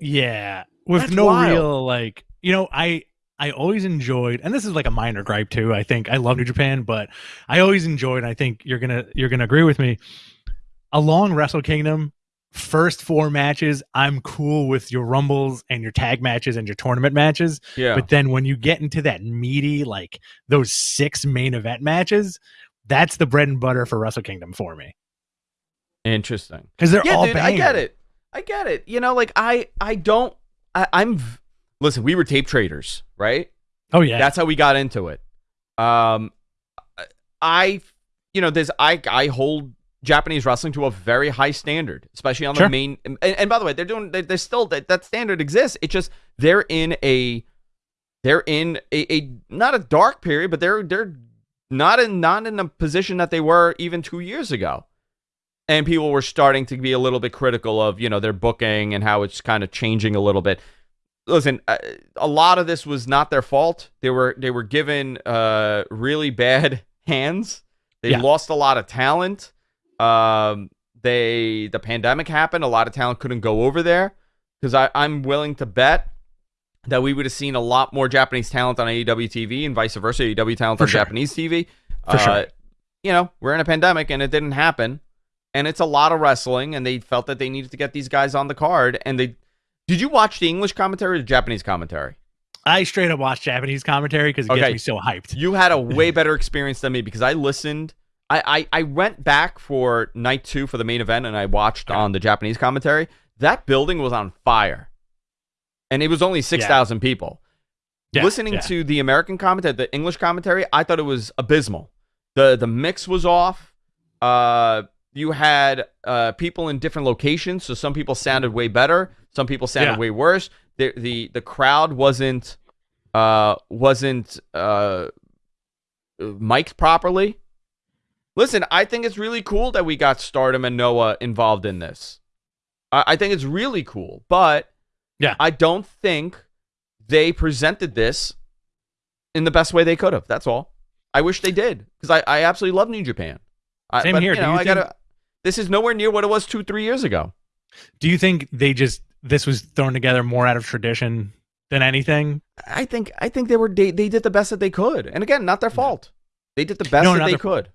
Yeah, with That's no wild. real like you know I I always enjoyed, and this is like a minor gripe too. I think I love New Japan, but I always enjoyed. I think you're gonna you're gonna agree with me. Along Wrestle Kingdom, first four matches, I'm cool with your rumbles and your tag matches and your tournament matches. Yeah. But then when you get into that meaty, like those six main event matches, that's the bread and butter for Wrestle Kingdom for me Interesting. because they're yeah, all dude, I get it. I get it. You know, like I, I don't. I, I'm. Listen, we were tape traders, right? Oh yeah, That's how we got into it. Um, I, you know, there's I, I hold Japanese wrestling to a very high standard, especially on the main. And, and by the way, they're doing. They, they're still that, that standard exists. It's just they're in a, they're in a, a not a dark period, but they're they're not in not in a position that they were even two years ago. And people were starting to be a little bit critical of you know their booking and how it's kind of changing a little bit listen uh, a lot of this was not their fault. They were they were given uh really bad hands. They Yeah. lost a lot of talent. Um they the pandemic happened. A lot of talent couldn't go over there. Because i i'm willing to bet that we would have seen a lot more japanese talent on aew tv and vice versa aew talent For on sure. japanese tv For sure. Uh, you know we're in a pandemic and it didn't happen. And it's a lot of wrestling and they felt that they needed to get these guys on the card and they did you watch the english commentary or the japanese commentary I straight up watch Japanese commentary because it Okay. gets me so hyped. you had a way better experience than me because i listened I, I i went back for night two for the main event and i watched Okay. on the japanese commentary that building was on fire and it was only 6000 people Yeah, listening yeah. to the american commentary the english commentary i thought it was abysmal the the mix was off uh you had uh people in different locations so some people sounded way better some people sounded Yeah. way worse. The the the crowd wasn't uh wasn't uh mic'd properly. Listen i think it's really cool that we got stardom and noah involved in this. I, I think it's really cool but Yeah. i don't think they presented this in the best way they could have. That's all. I wish they did because I, I absolutely love new japan. I, Same but, here. you Do know you i think- gotta this is nowhere near what it was two three years ago. Do you think they just this was thrown together more out of tradition than anything? I think I think they were they, they did the best that they could. And again, not their fault. They did the best No, that they fault. could.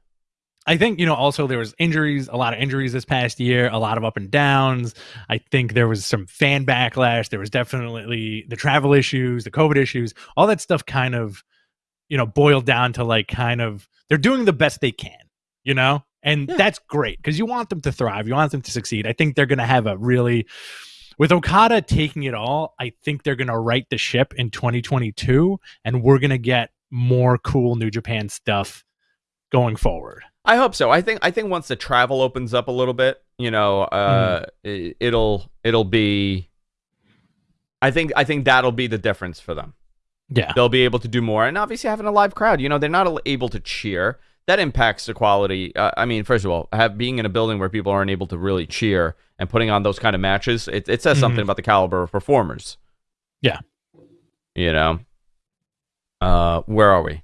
I think you know. Also, there was injuries, a lot of injuries this past year, a lot of up and downs. I think there was some fan backlash. There was definitely the travel issues, the COVID issues, all that stuff. Kind of, you know, boiled down to like kind of they're doing the best they can, you know, and Yeah. that's great because you want them to thrive, you want them to succeed. I think they're going to have a really with Okada taking it all. I think they're going to right the ship in 2022, and we're going to get more cool New Japan stuff going forward. I hope so. I think I think once the travel opens up a little bit, you know, uh, it, it'll it'll be. I think I think that'll be the difference for them. Yeah. They'll be able to do more, and obviously having a live crowd. You know, they're not able to cheer. That impacts the quality. Uh, I mean, first of all, have being in a building where people aren't able to really cheer and putting on those kind of matches, it, it says something Mhm. about the caliber of performers. Yeah. You know. Uh, where are we?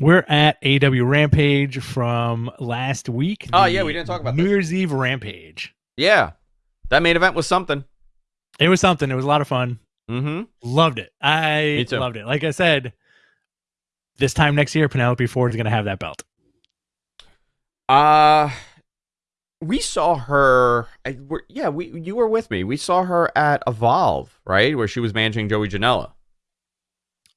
We're at AW Rampage from last week. Oh, yeah, we didn't talk about New this. Year's Eve Rampage. Yeah, that main event was something. It was something. It was a lot of fun. Mm-hmm. Loved it. I loved it. Like I said, this time next year, Penelope Ford is going to have that belt. Uh we saw her. I, yeah, we you were with me. We saw her at Evolve, right, where she was managing Joey Janela.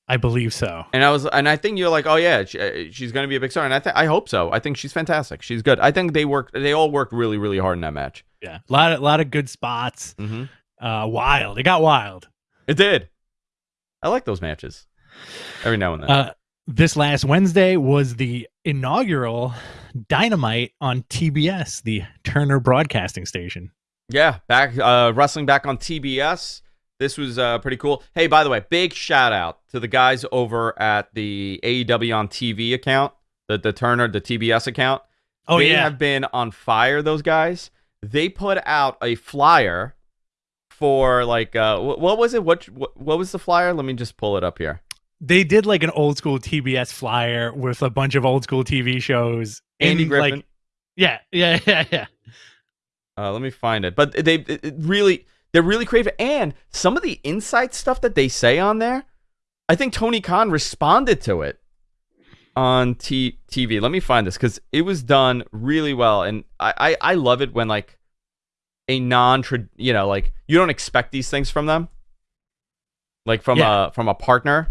I believe so. And I was, and I think you're like, oh yeah, she, she's going to be a big star, and I think I hope so. I think she's fantastic. She's good. I think they worked, they all worked really, really hard in that match. Yeah, a lot of a lot of good spots. Mm-hmm. Uh, wild. It got wild. It did. I like those matches every now and then. Uh, this last Wednesday was the inaugural Dynamite on TBS, the Turner Broadcasting Station. yeah, back uh, wrestling back on TBS. This was uh, pretty cool. Hey, by the way, big shout out to the guys over at the AEW on TV account, the the Turner, the TBS account. Oh they yeah, have been on fire. Those guys. They put out a flyer for like uh, what was it? What, what what was the flyer? Let me just pull it up here. they did like an old school TBS flyer with a bunch of old school TV shows. Andy in, Griffin. Like, yeah, yeah, yeah, yeah. Uh, let me find it. But they it, really they're really creative, and some of the insight stuff that they say on there, I think Tony Khan responded to it on T- TV. Let me find this because it was done really well, and I, I I love it when like a non you know like you don't expect these things from them, like from Yeah. a from a partner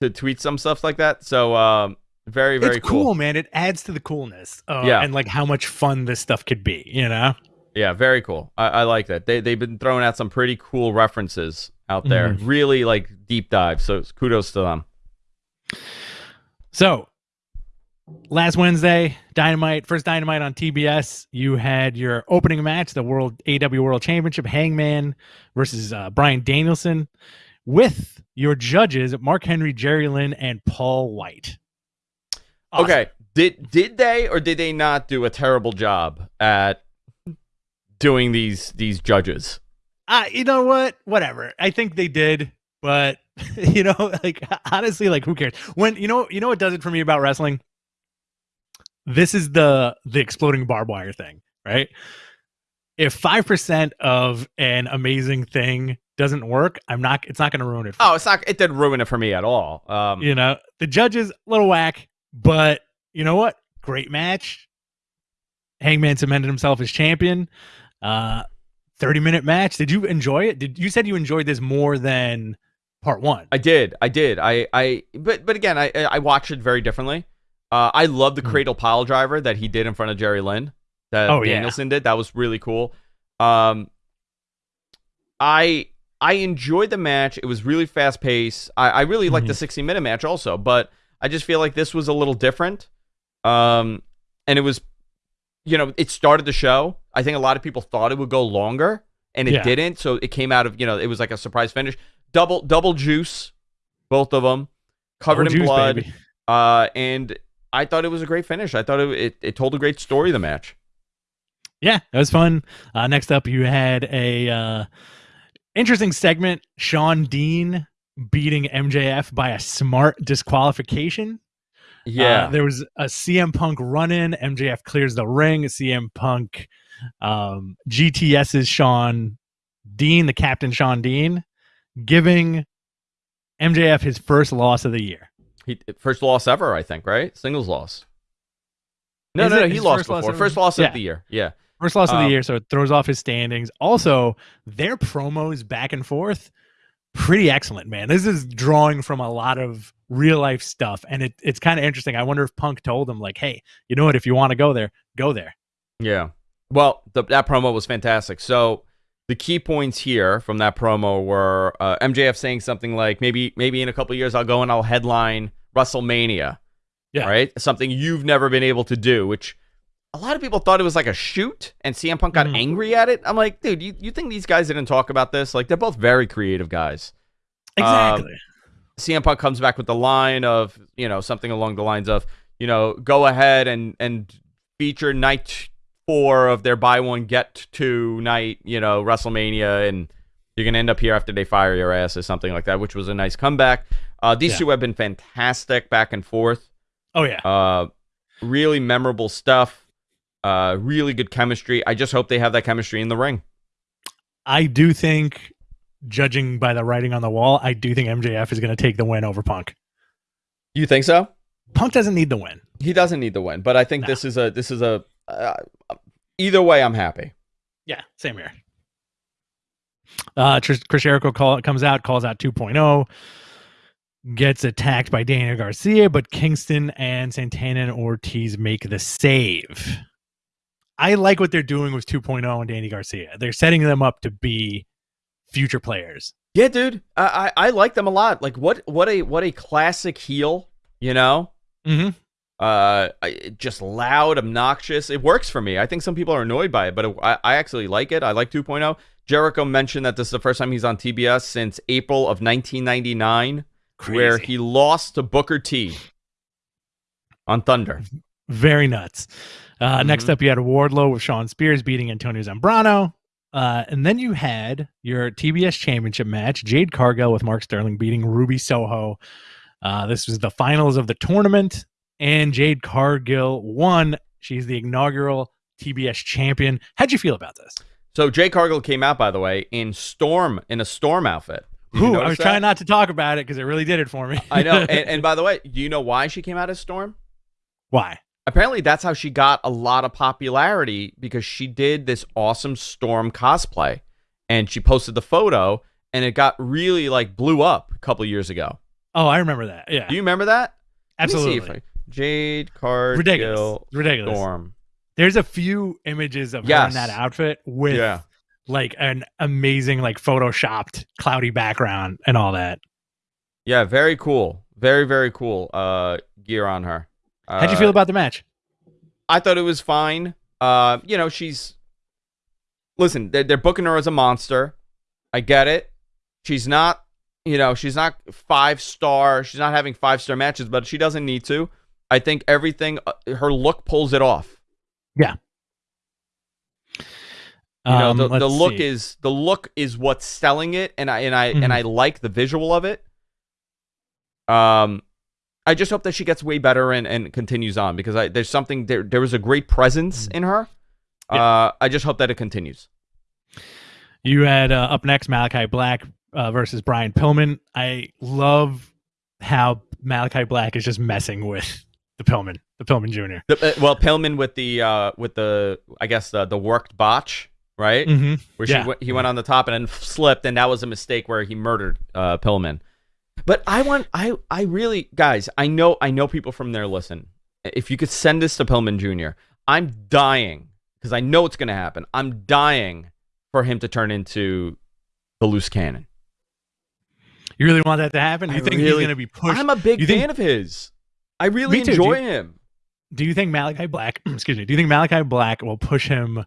to tweet some stuff like that. So um, very very it's cool. man. It adds to the coolness. Uh, Yeah. and like how much fun this stuff could be. You know. Yeah, very cool. I, I like that. They they've been throwing out some pretty cool references out there. Mm-hmm. Really like deep dive. So kudos to them. So, last Wednesday, Dynamite, first Dynamite on TBS, you had your opening match, the World AW World Championship, Hangman versus uh, Bryan Danielson, with your judges Mark Henry, Jerry Lynn, and Paul White. Awesome. Okay. Did did they or did they not do a terrible job at doing these these judges? Uh, you know what? Whatever. I think they did, but you know, like honestly, like who cares? When you know, you know what does it for me about wrestling? This is the the exploding barbed wire thing, right? If five percent of an amazing thing doesn't work, I'm not. It's not going to ruin it. For Oh, it's not. It didn't ruin it for me at all. Um, you know, the judges a little whack, but you know what? Great match. Hangman cemented himself as champion. Uh, thirty minute match. Did you enjoy it? Did you said you enjoyed this more than part one? I did. I did. I I but but again, I I watched it very differently. Uh, I love the Hmm. cradle pile driver that he did in front of Jerry Lynn. That Oh, yeah. Danielson did. That was really cool. Um, I I enjoyed the match. It was really fast paced. I, I really liked the Mhm. 60 minute match also, but I just feel like this was a little different. Um, and it was, you know, it started the show. I think a lot of people thought it would go longer, and it Yeah. didn't. So it came out of you know, it was like a surprise finish. Double double juice, both of them, covered Oh, in juice, blood. baby. Uh, and I thought it was a great finish. I thought it it, it told a great story. The match. Yeah, that was fun. Uh, next up, you had a uh, interesting segment: Shawn Dean beating MJF by a smart disqualification. Yeah. Uh, there was a CM Punk run in. MJF clears the ring. CM Punk, um, GTS's Shawn Dean, the captain Shawn Dean, giving MJF his first loss of the year. He first loss ever, I think, right? Singles loss. No, Is no, no. He lost first loss before. ever? First loss Yeah. of the year. Yeah. First loss of the Um, year, so it throws off his standings. Also, their promos back and forth, pretty excellent, man. This is drawing from a lot of real life stuff, and it, it's kind of interesting. I wonder if Punk told him, like, "Hey, you know what? If you want to go there, go there." Yeah. Well, the, that promo was fantastic. So the key points here from that promo were uh, MJF saying something like, "Maybe, maybe in a couple years I'll go and I'll headline WrestleMania." Yeah. Right. Something you've never been able to do, which a lot of people thought it was like a shoot, and CM Punk got Mhm. angry at it. I'm like, dude, you, you think these guys didn't talk about this? Like, they're both very creative guys. Um, Exactly. CM Punk comes back with the line of, you know, something along the lines of, you know, go ahead and and feature night four of their buy one get two night, you know, WrestleMania, and you're gonna end up here after they fire your ass or something like that, which was a nice comeback. Uh, these Yeah. two have been fantastic back and forth. oh yeah. Uh, really memorable stuff. Uh, really good chemistry. I just hope they have that chemistry in the ring. I do think, judging by the writing on the wall, I do think MJF is going to take the win over Punk. You think so? Punk doesn't need the win. He doesn't need the win, but I think this is a this is a uh, either way. I'm happy. Yeah, same here. Uh, Chris Jericho call, comes out, calls out 2.0. gets attacked by Daniel Garcia, but Kingston and Santana and Ortiz make the save. I like what they're doing with 2.0 and Danny Garcia. They're setting them up to be future players. Yeah, dude, I, I I like them a lot. Like what what a what a classic heel, you know. Mm-hmm. Uh, just loud, obnoxious. It works for me. I think some people are annoyed by it, but it, I I actually like it. I like 2.0. Jericho mentioned that this is the first time he's on TBS since April of 1999, where he lost to Booker T on Thunder. very nuts. Uh, Next Mhm. up, you had Wardlow with Shawn Spears beating Antonio Zambrano. Uh, and then you had your TBS championship match, Jade Cargill with Mark Sterling beating Ruby Soho. Uh, this was the finals of the tournament, and Jade Cargill won. She's the inaugural TBS champion. How'd you feel about this? So Jay Cargill came out, by the way, in Storm in a Storm outfit. Ooh, I was that? trying not to talk about it because it really did it for me. I know. And, and by the way, do you know why she came out as Storm? Why? Apparently, that's how she got a lot of popularity because she did this awesome Storm cosplay, and she posted the photo, and it got really like blew up a couple years ago. Oh, I remember that. Yeah, Do you remember that? Let me see if absolutely. I- Jade Cargill Ridiculous. Ridiculous. Storm. There's a few images of her in that outfit with Yeah. like an amazing like photoshopped cloudy background and all that. Yeah, very cool. Very, very cool uh, gear on her. How'd you Uh, feel about the match? I thought it was fine. Uh, you know, she's listen. They're, they're booking her as a monster. I get it. She's not. You know, she's not five star. She's not having five star matches, but she doesn't need to. I think everything. Uh, her look pulls it off. Yeah. You know, Um, the, the look see. is the look is what's selling it, and I and I Mhm. and I like the visual of it. Um, I just hope that she gets way better and, and continues on because I there's something there. There was a great presence in her. Yeah. Uh, I just hope that it continues. You had uh, up next Malachi Black uh, versus Brian Pillman. I love how Malachi Black is just messing with the Pillman, the Pillman Jr. The, uh, well, Pillman with the uh, with the I guess the the worked botch, right? Mm-hmm. Where yeah. she he went on the top and then slipped, and that was a mistake where he murdered uh, Pillman. But I want, I, I really, guys, I know, I know people from there listen. If you could send this to Pillman Jr., I'm dying because I know it's going to happen. I'm dying for him to turn into the loose cannon. You really want that to happen? I You think really- he's going to be pushed? I'm a big you think- fan of his. I really enjoy dude. him. do you think Malachi Black, excuse me, do you think Malachi Black will push him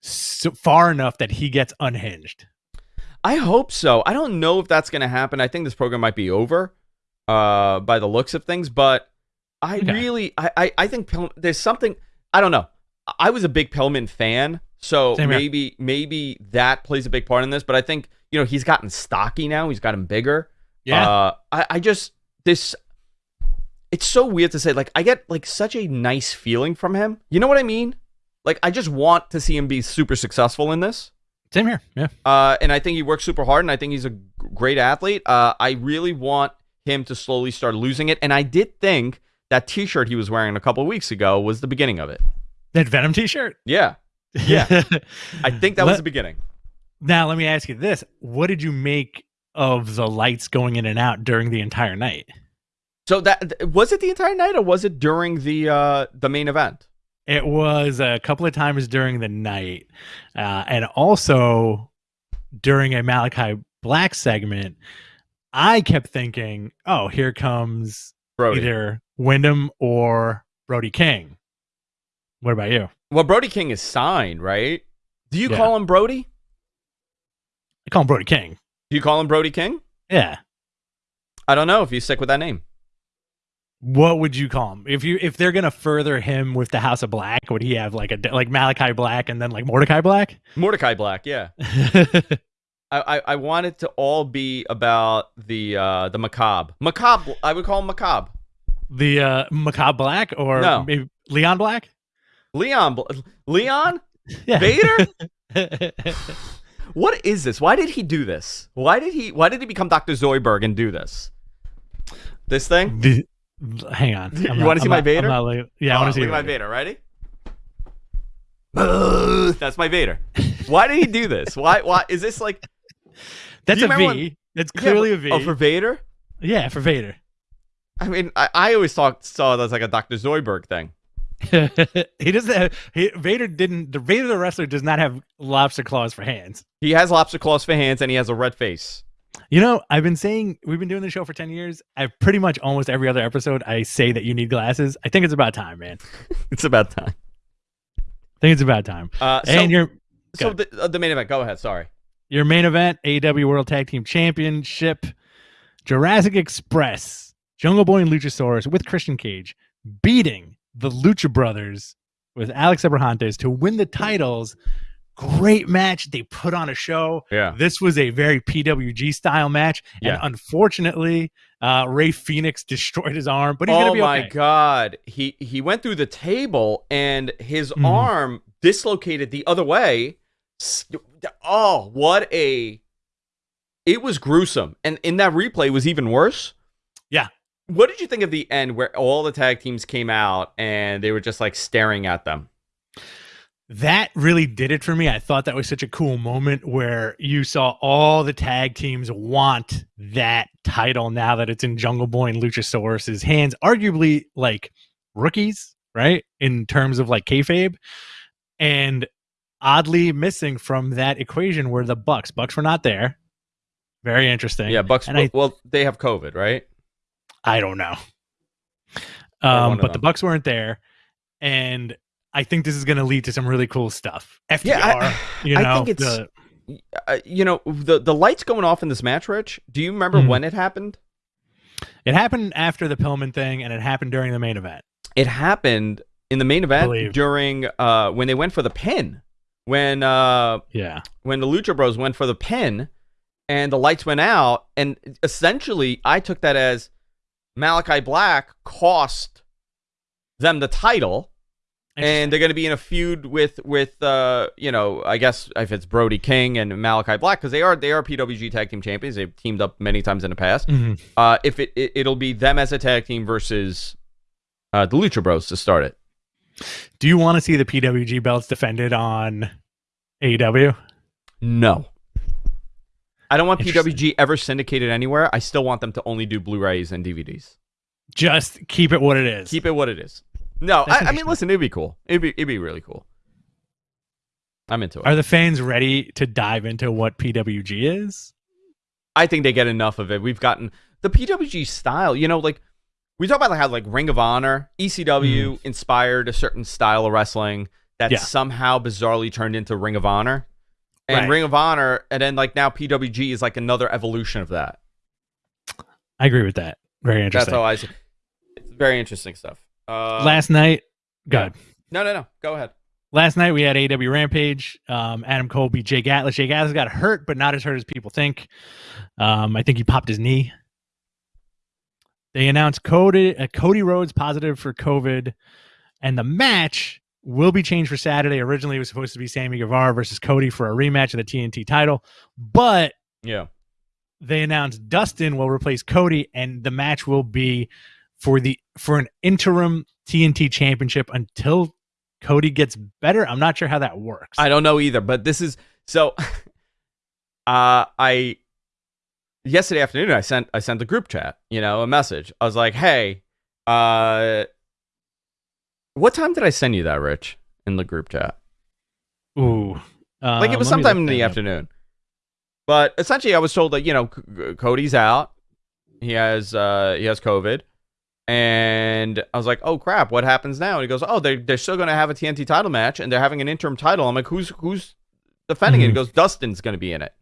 so far enough that he gets unhinged? I hope so. I don't know if that's going to happen. I think this program might be over uh, by the looks of things, but I Okay. really, I, I, I think Pillman, there's something. I don't know. I was a big Pillman fan, so Same here. maybe maybe that plays a big part in this. But I think you know he's gotten stocky now. He's gotten bigger. Uh, I, I just this. It's so weird to say. Like I get like such a nice feeling from him. You know what I mean? Like I just want to see him be super successful in this. Same here. Yeah. Uh, and I think he works super hard, and I think he's a great athlete. Uh, I really want him to slowly start losing it. And I did think that T-shirt he was wearing a couple weeks ago was the beginning of it. That Venom t-shirt. Yeah, Yeah. I think that was the beginning. Now, let me ask you this. What did you make of the lights going in and out during the entire night? So that was it the entire night, or was it during the uh, the main event? It was a couple of times during the night, uh, and also during a Malachi Black segment. I kept thinking, "Oh, here comes Brody. either Windham or Brody King." What about you? Well, Brody King is signed, right? Do you Yeah. call him Brody? I call him Brody King. Do you call him Brody King? Yeah. I don't know if you stick with that name. What would you call him if you if they're gonna further him with the House of Black? Would he have like a like Malachi Black and then like Mordecai Black? Mordecai Black, yeah. I, I, I want it to all be about the uh, the macabre. Macabre. I would call him macabre. the uh, Macabre Black or No. maybe Leon Black? Leon. Leon. Yeah. Vader. What is this? Why did he do this? Why did he? Why did he become Doctor Zoidberg and do this? This thing. The- hang on. You I'm wanna see I'm my not- Vader? Not like- yeah, I want Oh, to see my Vader. Vader. Ready? That's my Vader. Why did he do this? Why? Why is this like? That's a V. V. That's Yeah, clearly but- a V. Oh, for Vader. Yeah, for Vader. I mean, I, I always thought saw it as like a Dr. Zoidberg thing. he doesn't have he, Vader didn't the Vader the wrestler does not have lobster claws for hands. He has lobster claws for hands and he has a red face. You know, I've been saying we've been doing the show for 10 years. I've pretty much almost every other episode I say that you need glasses. I think it's about time, man. it's about time. I think it's about time. Uh, so, and your so the, uh, the main event. Go ahead. Sorry. Your main event, AEW World Tag Team Championship, Jurassic Express, Jungle Boy and Luchasaurus with Christian Cage beating the Lucha Brothers with Alex Abrahantes to win the titles. Great match. They put on a show. Yeah. This was a very PWG style match. Yeah. And unfortunately, uh, Rey Fenix destroyed his arm, but he's oh gonna be okay. Oh my god. He he went through the table and his Mhm. arm dislocated the other way. Oh, what a it was gruesome. And in that replay it was even worse. Yeah. What did you think of the end where all the tag teams came out and they were just like staring at them? That really did it for me. I thought that was such a cool moment where you saw all the tag teams want that title now that it's in Jungle Boy and Luchasaurus's hands, arguably like rookies, right? In terms of like kayfabe. And oddly missing from that equation were the Bucks. Bucks were not there. Very interesting. Yeah, Bucks And I- well, they have COVID, right? I don't know. Um, but the. Bucks weren't there, and I think this is going to lead to some really cool stuff. FTR, Yeah, you I know, think it's- the- Uh, you know, the the lights going off in this match, Rich. Do you remember Mhm. when it happened? it happened after the Pillman thing, and it happened during the main event. it happened in the main event during uh when they went for the pin when uh Yeah, when the lucha bros went for the pin and the lights went out and essentially i took that as malachi black cost them the title and they're going to be in a feud with with uh you know i guess if it's brody king and malachi black because they are they are pwg tag team champions they've teamed up many times in the past Mhm. uh if it, it it'll be them as a tag team versus uh the lucha bros to start it Do you want to see the PWG belts defended on AEW? No. I don't want PWG ever syndicated anywhere. I still want them to only do Blu-rays and DVDs. Just keep it what it is. Keep it what it is. No, I, I mean, listen, it'd be cool. It'd be, it'd be really cool. I'm into it. Are the fans ready to dive into what PWG is? I think they get enough of it. We've gotten the PWG style. You know, like we talk about like how like Ring of Honor, ECW inspired a certain style of wrestling that Mm. Yeah. somehow bizarrely turned into Ring of Honor, and Right. Ring of Honor, and then like now PWG is like another evolution of that. I agree with that. Very interesting. That's how I see. It's very interesting stuff. Uh, Last night, good. no, no, no. Go ahead. Last night we had AW Rampage. Um, Adam Cole beat Jake Atlas. Jake Atlas got hurt, but not as hurt as people think. Um, I think he popped his knee. They announced Cody uh, Cody Rhodes positive for COVID, and the match will be changed for Saturday. Originally, it was supposed to be Sammy Guevara versus Cody for a rematch of the TNT title, but Yeah. they announced Dustin will replace Cody, and the match will be for the for an interim TNT championship until Cody gets better. I'm not sure how that works. I don't know either, but this is so. uh, I yesterday afternoon I sent I sent the group chat, you know, a message. I was like, "Hey, uh, what time did I send you that, Rich, in the group chat? Ooh, like it was sometime in the up. afternoon." But essentially, I was told that you know C- Cody's out. He has uh he has COVID. And I was like, "Oh crap! What happens now?" And he goes, "Oh, they're, they're still going to have a TNT title match, and they're having an interim title." I'm like, "Who's who's defending it?" He Mhm. goes, "Dustin's going to be in it."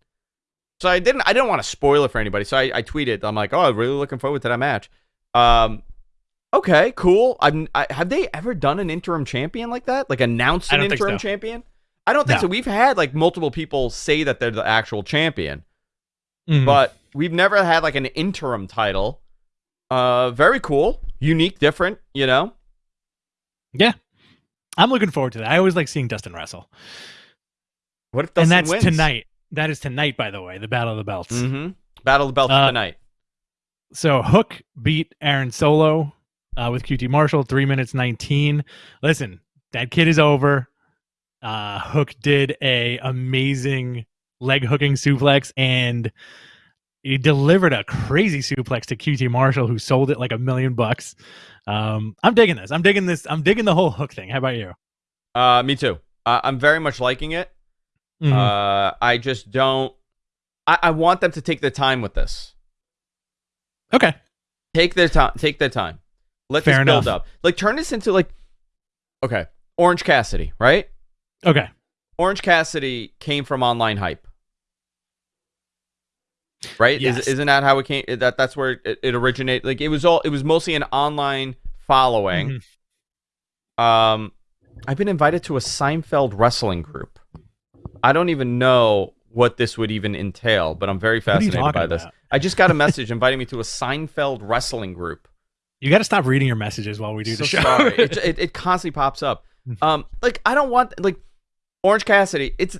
So I didn't I didn't want to spoil it for anybody. So I, I tweeted, I'm like, "Oh, I'm really looking forward to that match." Um, okay, cool. I'm I, have they ever done an interim champion like that? Like announced an interim so. champion? I don't think No. so. We've had like multiple people say that they're the actual champion Mhm. but we've never had like an interim title. Uh, very cool, unique, different. You know, Yeah, I'm looking forward to that. I always like seeing Dustin wrestle, what if and that's wins? tonight. That is tonight, by the way, the Battle of the Belts. Mm-hmm. Battle of the Belts Uh, tonight. So Hook beat Aaron Solo uh, with QT Marshall, three minutes nineteen. Listen, that kid is over. Uh, Hook did a amazing leg hooking suplex, and he delivered a crazy suplex to QT Marshall, who sold it like a million bucks. Um, I'm digging this. I'm digging this. I'm digging the whole hook thing. How about you? Uh, me too. Uh, I'm very much liking it. Mhm. Uh, I just don't. I, I want them to take the time with this. okay. Take their time. Take their time. Let Fair this build enough. up. Like turn this into like, okay, Orange Cassidy, right? Okay. Orange Cassidy came from online hype, right? Yes. Is, isn't that how it came? That that's where it, it originated. Like it was all. It was mostly an online following. Mhm. Um, I've been invited to a Seinfeld wrestling group. I don't even know what this would even entail, but I'm very What are you fascinated by this. about? I just got a message inviting me to a Seinfeld wrestling group. You got to stop reading your messages while we do so the show. sorry. it, it, it constantly pops up. Um, like I don't want like Orange Cassidy. It's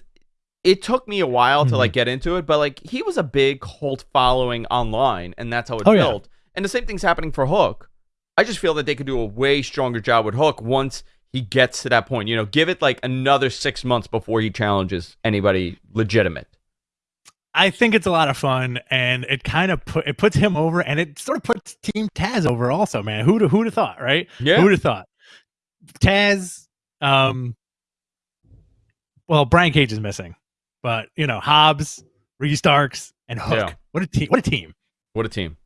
it took me a while to Mhm. like get into it, but like he was a big cult following online, and that's how it Oh, yeah. built. And the same thing's happening for Hook. I just feel that they could do a way stronger job with Hook once he gets to that point. You know, give it like another six months before he challenges anybody legitimate. I think it's a lot of fun, and it kind of put it puts him over, and it sort of puts Team Taz over also, man. Who'd who'd have thought, right? Yeah. Who'd have thought? Taz, um, well, Brian Cage is missing, but you know Hobbs, Ricky Starks, and Hook. Yeah. What a team! What a team! What a team.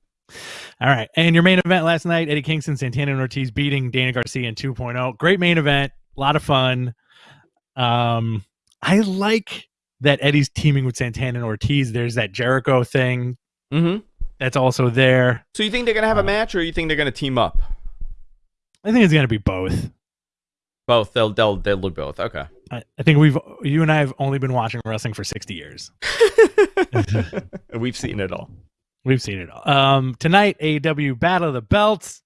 All right, and your main event last night: Eddie Kingston, Santana, and Ortiz beating Dana Garcia in 2.0. Great main event, a lot of fun. Um, I like that Eddie's teaming with Santana and Ortiz. There's that Jericho thing Mm-hmm. that's also there. So you think they're gonna have a Uh, match, or you think they're gonna team up? I think it's gonna be both. Both. They'll they'll they'll do both. Okay. I, I think we've you and I have only been watching wrestling for 60 years. We've seen it all. We've seen it all. Um, tonight, AEW Battle of the Belts,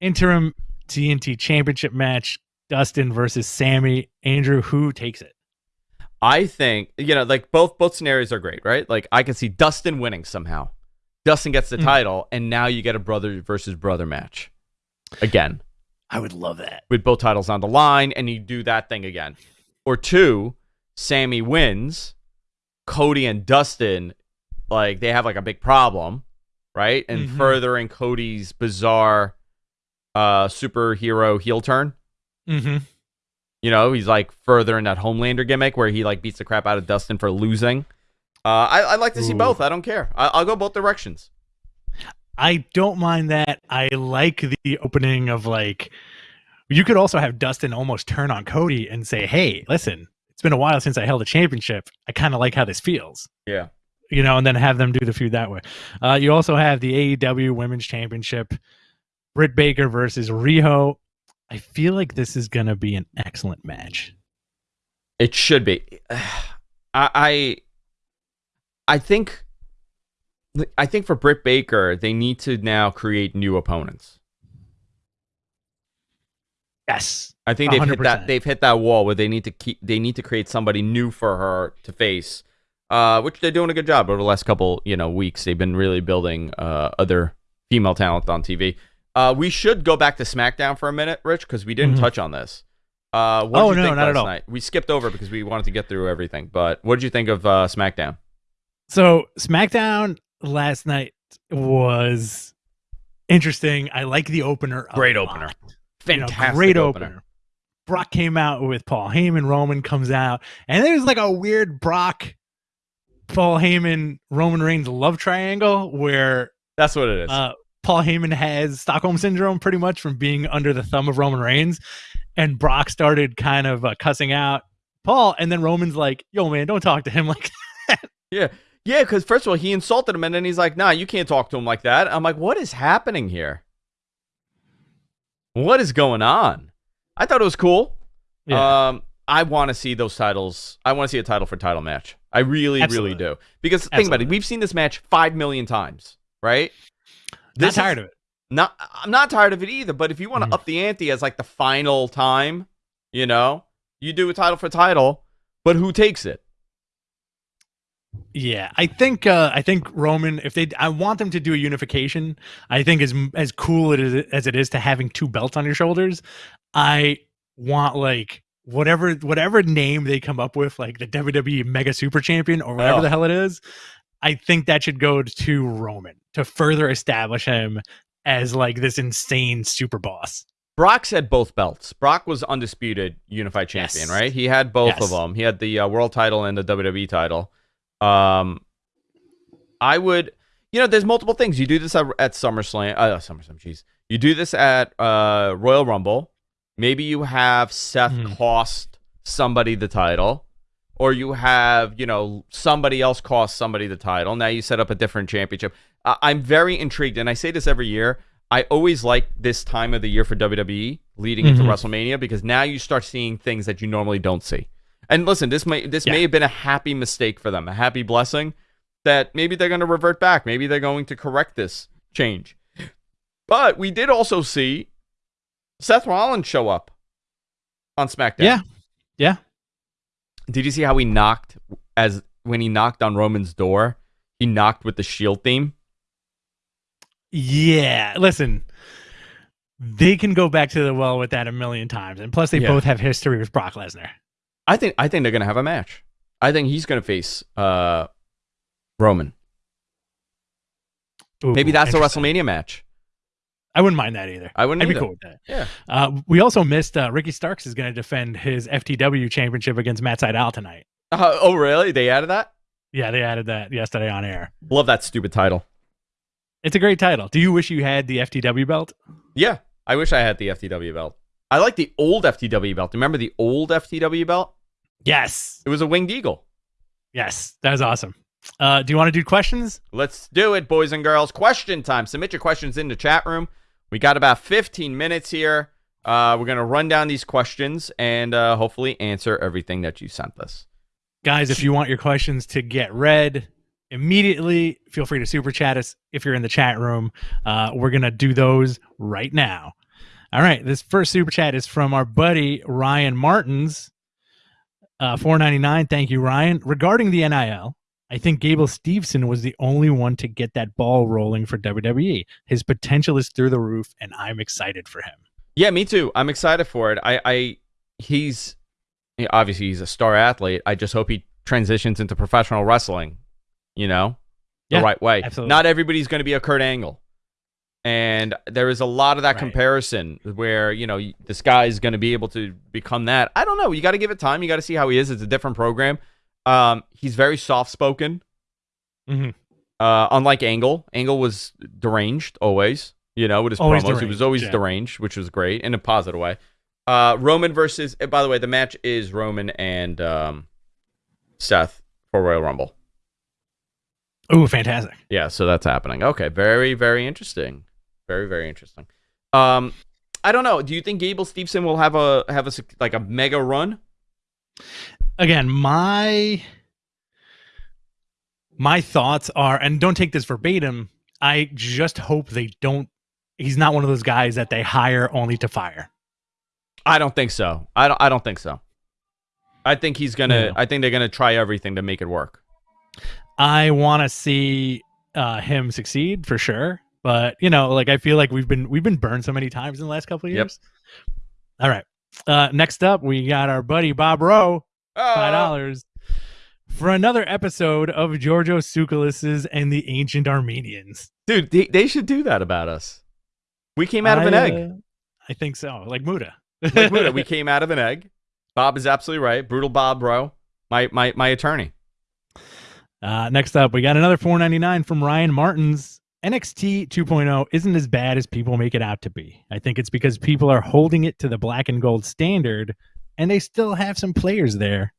interim TNT Championship match. Dustin versus Sammy. Andrew, who takes it? I think you know, like both both scenarios are great, right? Like I can see Dustin winning somehow. Dustin gets the Mm. title, and now you get a brother versus brother match again I would love that. with both titles on the line, and you do that thing again. Or two, Sammy wins, Cody and Dustin, like they have like a big problem, right? And Mhm. furthering Cody's bizarre uh superhero heel turn. Mm-hmm. You know, he's like further in that Homelander gimmick where he like beats the crap out of Dustin for losing. Uh, I I like to see Ooh. both. I don't care. I, I'll go both directions. I don't mind that. I like the opening of like you could also have Dustin almost turn on Cody and say, "Hey, listen, it's been a while since I held a championship. I kind of like how this feels." Yeah. You know, and then have them do the feud that way. Uh, you also have the AEW Women's Championship, Britt Baker versus Riho. I feel like this is going to be an excellent match. It should be. I I, I think I think for Britt Baker, they need to now create new opponents. Yes. I think they've hit 100%. that they've hit that wall where they need to keep they need to create somebody new for her to face. Uh, which they're doing a good job over the last couple, you know, weeks. They've been really building uh, other female talent on TV. Uh, we should go back to SmackDown for a minute, Rich, because we didn't Mhm. touch on this. Uh, what Oh, did you no, think not at all. night? We skipped over because we wanted to get through everything. But what did you think of uh, SmackDown? So SmackDown last night was interesting. I like the opener. Great opener. You know, Fantastic great opener. opener. Brock came out with Paul Heyman. Roman comes out, and there's like a weird Brock, Paul Heyman, Roman Reigns love triangle where That's what it is. uh, Paul Heyman has Stockholm syndrome pretty much from being under the thumb of Roman Reigns, and Brock started kind of uh, cussing out Paul, and then Roman's like, "Yo, man, don't talk to him like." That." Yeah, yeah. Because first of all, he insulted him, and then he's like, "Nah, you can't talk to him like that." I'm like, "What is happening here? What is going on?" I thought it was cool. Yeah. Um, I want to see those titles. I want to see a title for title match. I really, Absolutely. really do. Because think about it, we've seen this match five million times, right? Not This tired is- of it. Not, I'm not tired of it either. But if you want to Mhm. up the ante as like the final time, you know, you do a title for title. But who takes it? Yeah, I think uh, I think Roman. If they, I want them to do a unification. I think as as cool it is as it is to having two belts on your shoulders, I want like whatever whatever name they come up with, like the WWE Mega Super Champion or whatever Oh. the hell it is. I think that should go to Roman to further establish him as like this insane super boss. Brock's had both belts. Brock was undisputed unified champion, Yes. right? He had both Yes. of them. He had the uh, world title and the WWE title. Um, I would, you know, there's multiple things. You do this at, at SummerSlam, uh, SummerSlam, jeez. You do this at uh, Royal Rumble. Maybe you have Seth Mhm. cost somebody the title, or you have, you know, somebody else cost somebody the title. Now you set up a different championship. I- I'm very intrigued, and I say this every year. I always like this time of the year for WWE leading into Mhm. WrestleMania because now you start seeing things that you normally don't see. And listen, this may this Yeah. may have been a happy mistake for them, a happy blessing that maybe they're going to revert back. Maybe they're going to correct this change. But we did also see Seth Rollins show up on SmackDown. Yeah. Yeah. Did you see how he knocked as when he knocked on Roman's door? He knocked with the Shield theme. Yeah, listen. They can go back to the well with that a million times. And plus they Yeah. both have history with Brock Lesnar. I think I think they're going to have a match. I think he's going to face uh, Roman. Ooh, Maybe that's a. WrestleMania match. I wouldn't mind that either. I wouldn't I'd be cool with that. Yeah. Uh, we also missed uh, Ricky Starks is going to defend his FTW championship against Matt Sydal tonight. Uh, oh, really? They added that? Yeah, they added that yesterday on air. Love that stupid title. It's a great title. Do you wish you had the FTW belt? Yeah, I wish I had the FTW belt. I like the old FTW belt. Remember the old FTW belt? Yes. It was a winged eagle. Yes. That was awesome. Uh, do you want to do questions? Let's do it, boys and girls. Question time. Submit your questions in the chat room. We got about 15 minutes here. Uh, we're going to run down these questions and uh, hopefully answer everything that you sent us. Guys, if you want your questions to get read immediately, feel free to super chat us if you're in the chat room. Uh, we're going to do those right now. All right. This first super chat is from our buddy Ryan Martins. Uh, 499. Thank you, Ryan. Regarding the NIL, I think Gable Steveson was the only one to get that ball rolling for WWE. His potential is through the roof, and I'm excited for him. Yeah, me too. I'm excited for it. I, I he's obviously he's a star athlete. I just hope he transitions into professional wrestling, you know, the Yeah, right way. absolutely. Not everybody's going to be a Kurt Angle. And there is a lot of that Right. comparison where, you know, this guy is going to be able to become that. I don't know. You got to give it time. You got to see how he is. It's a different program. Um, he's very soft spoken. Mhm. Uh, unlike Angle, Angle was deranged always. You know, with his Always promos, he was always yeah. deranged, which was great in a positive way. Uh, Roman versus. eh, By the way, the match is Roman and um, Seth for Royal Rumble. Ooh, fantastic. Yeah, so that's happening. Okay, very very interesting. Very very interesting. Um, I don't know. Do you think Gable Steveson will have a have a like a mega run? again my my thoughts are and don't take this verbatim i just hope they don't he's not one of those guys that they hire only to fire I don't think so. I don't. I don't think so. I think he's gonna. Yeah. I think they're gonna try everything to make it work. i want to see uh him succeed for sure but you know like i feel like we've been we've been burned so many times in the last couple of years. Yep. all right uh next up we got our buddy bob rowe five Oh, dollars for another episode of Giorgio Tsoukalos and the Ancient Armenians. dude, they, they should do that about us. We came out of an egg. uh, I think so. Like Muta. Like Muta, we came out of an egg. Bob is absolutely right. Brutal Bob, bro. My my my attorney. uh, next up, we got another 4.99 from Ryan Martins. NXT 2.0 isn't as bad as people make it out to be. I think it's because people are holding it to the black and gold standard, and they still have some players there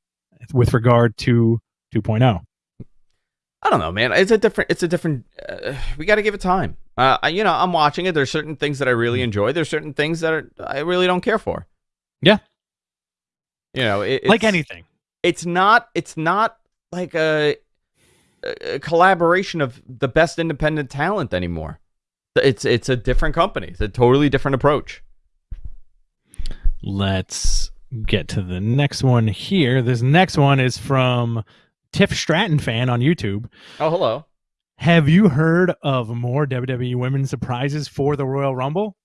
with regard to oh. 2.0. I don't know, man. It's a different. It's a different. Uh, we got to give it time. Uh, I, you know, I'm watching it. There's certain things that I really enjoy. There's certain things that are, I really don't care for. Yeah. You know, it, Like anything. it's not it's not like a, a collaboration of the best independent talent anymore. It's it's a different company. It's a totally different approach. Let's get to the next one here. This next one is from Tiff Stratton fan on YouTube. Oh, hello. Have you heard of more WWE women's surprises for the Royal Rumble?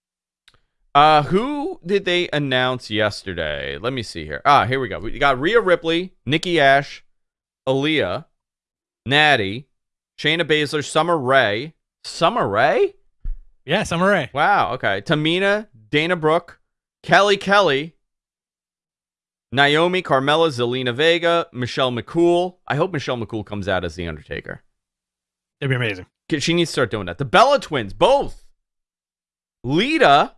Uh, who did they announce yesterday? Let me see here. Ah, here we go. We got Rhea Ripley, Nikki Ash, Aliyah, Natty, Shayna Baszler, Summer Rae. Summer Rae? Yeah, Summer Rae. Wow, okay. Tamina, Dana Brooke, Kelly Kelly, Naomi, Carmella, Zelina Vega, Michelle McCool. I hope Michelle McCool comes out as The Undertaker. It'd be amazing. She needs to start doing that. The Bella twins, both. Lita Uh,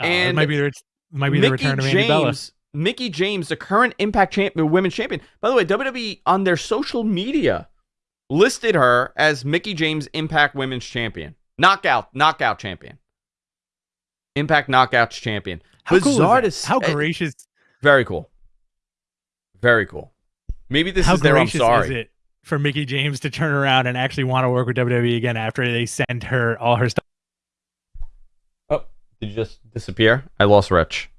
it And might be the, might be the return of Andy Bella. Mickie James, the current Impact champ- Women's Champion. By the way, WWE on their social media listed her as Mickie James Impact Women's Champion, Knockout, Knockout Champion, Impact Knockouts Champion. How cool Bizarre to How gracious! Very cool. Very cool. Maybe this how is their I'm sorry. is it for Mickie James to turn around and actually want to work with WWE again after they send her all her stuff? Oh, did you just disappear? I lost Rich.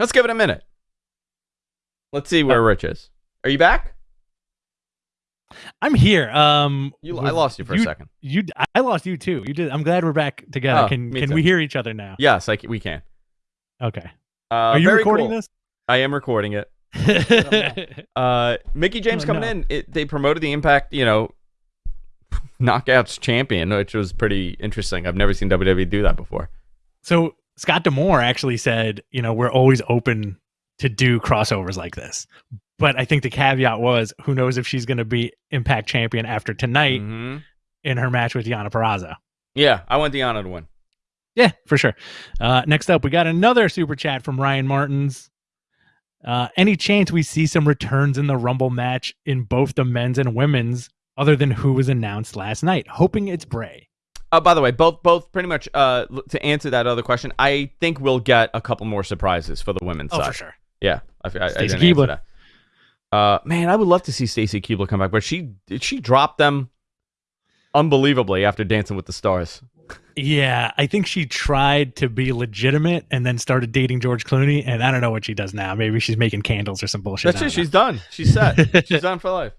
Let's give it a minute. Let's see where Rich is. Are you back? I'm here. Um, You, I lost you for you, a second. You, I lost you too. You did. I'm glad we're back together. Oh, can can too. we hear each other now? Yes, I we can. Okay. Uh, Are you recording cool. this? I am recording it. Uh, Mickie James Oh, coming no. in. It, they promoted the Impact, you know, Knockouts champion, which was pretty interesting. I've never seen WWE do that before. so Scott D'Amore actually said, you know, we're always open to do crossovers like this. But I think the caveat was, who knows if she's going to be Impact champion after tonight Mhm. in her match with Deonna Purrazzo. Yeah, I want Deonna to win. Yeah, for sure. Uh, next up, we got another super chat from Ryan Martins. Uh, any chance we see some returns in the Rumble match in both the men's and women's, other than who was announced last night? Hoping it's Bray. Uh, by the way, both both pretty much uh, to answer that other question, I think we'll get a couple more surprises for the women's Oh, side. for sure. Yeah, I, I, I Stacey didn't answer that. Uh, man, I would love to see Stacy Keibler come back, but she she dropped them unbelievably after Dancing with the Stars. Yeah, I think she tried to be legitimate and then started dating George Clooney, and I don't know what she does now. Maybe she's making candles or some bullshit. That's it. She's done. She's set. she's done for life.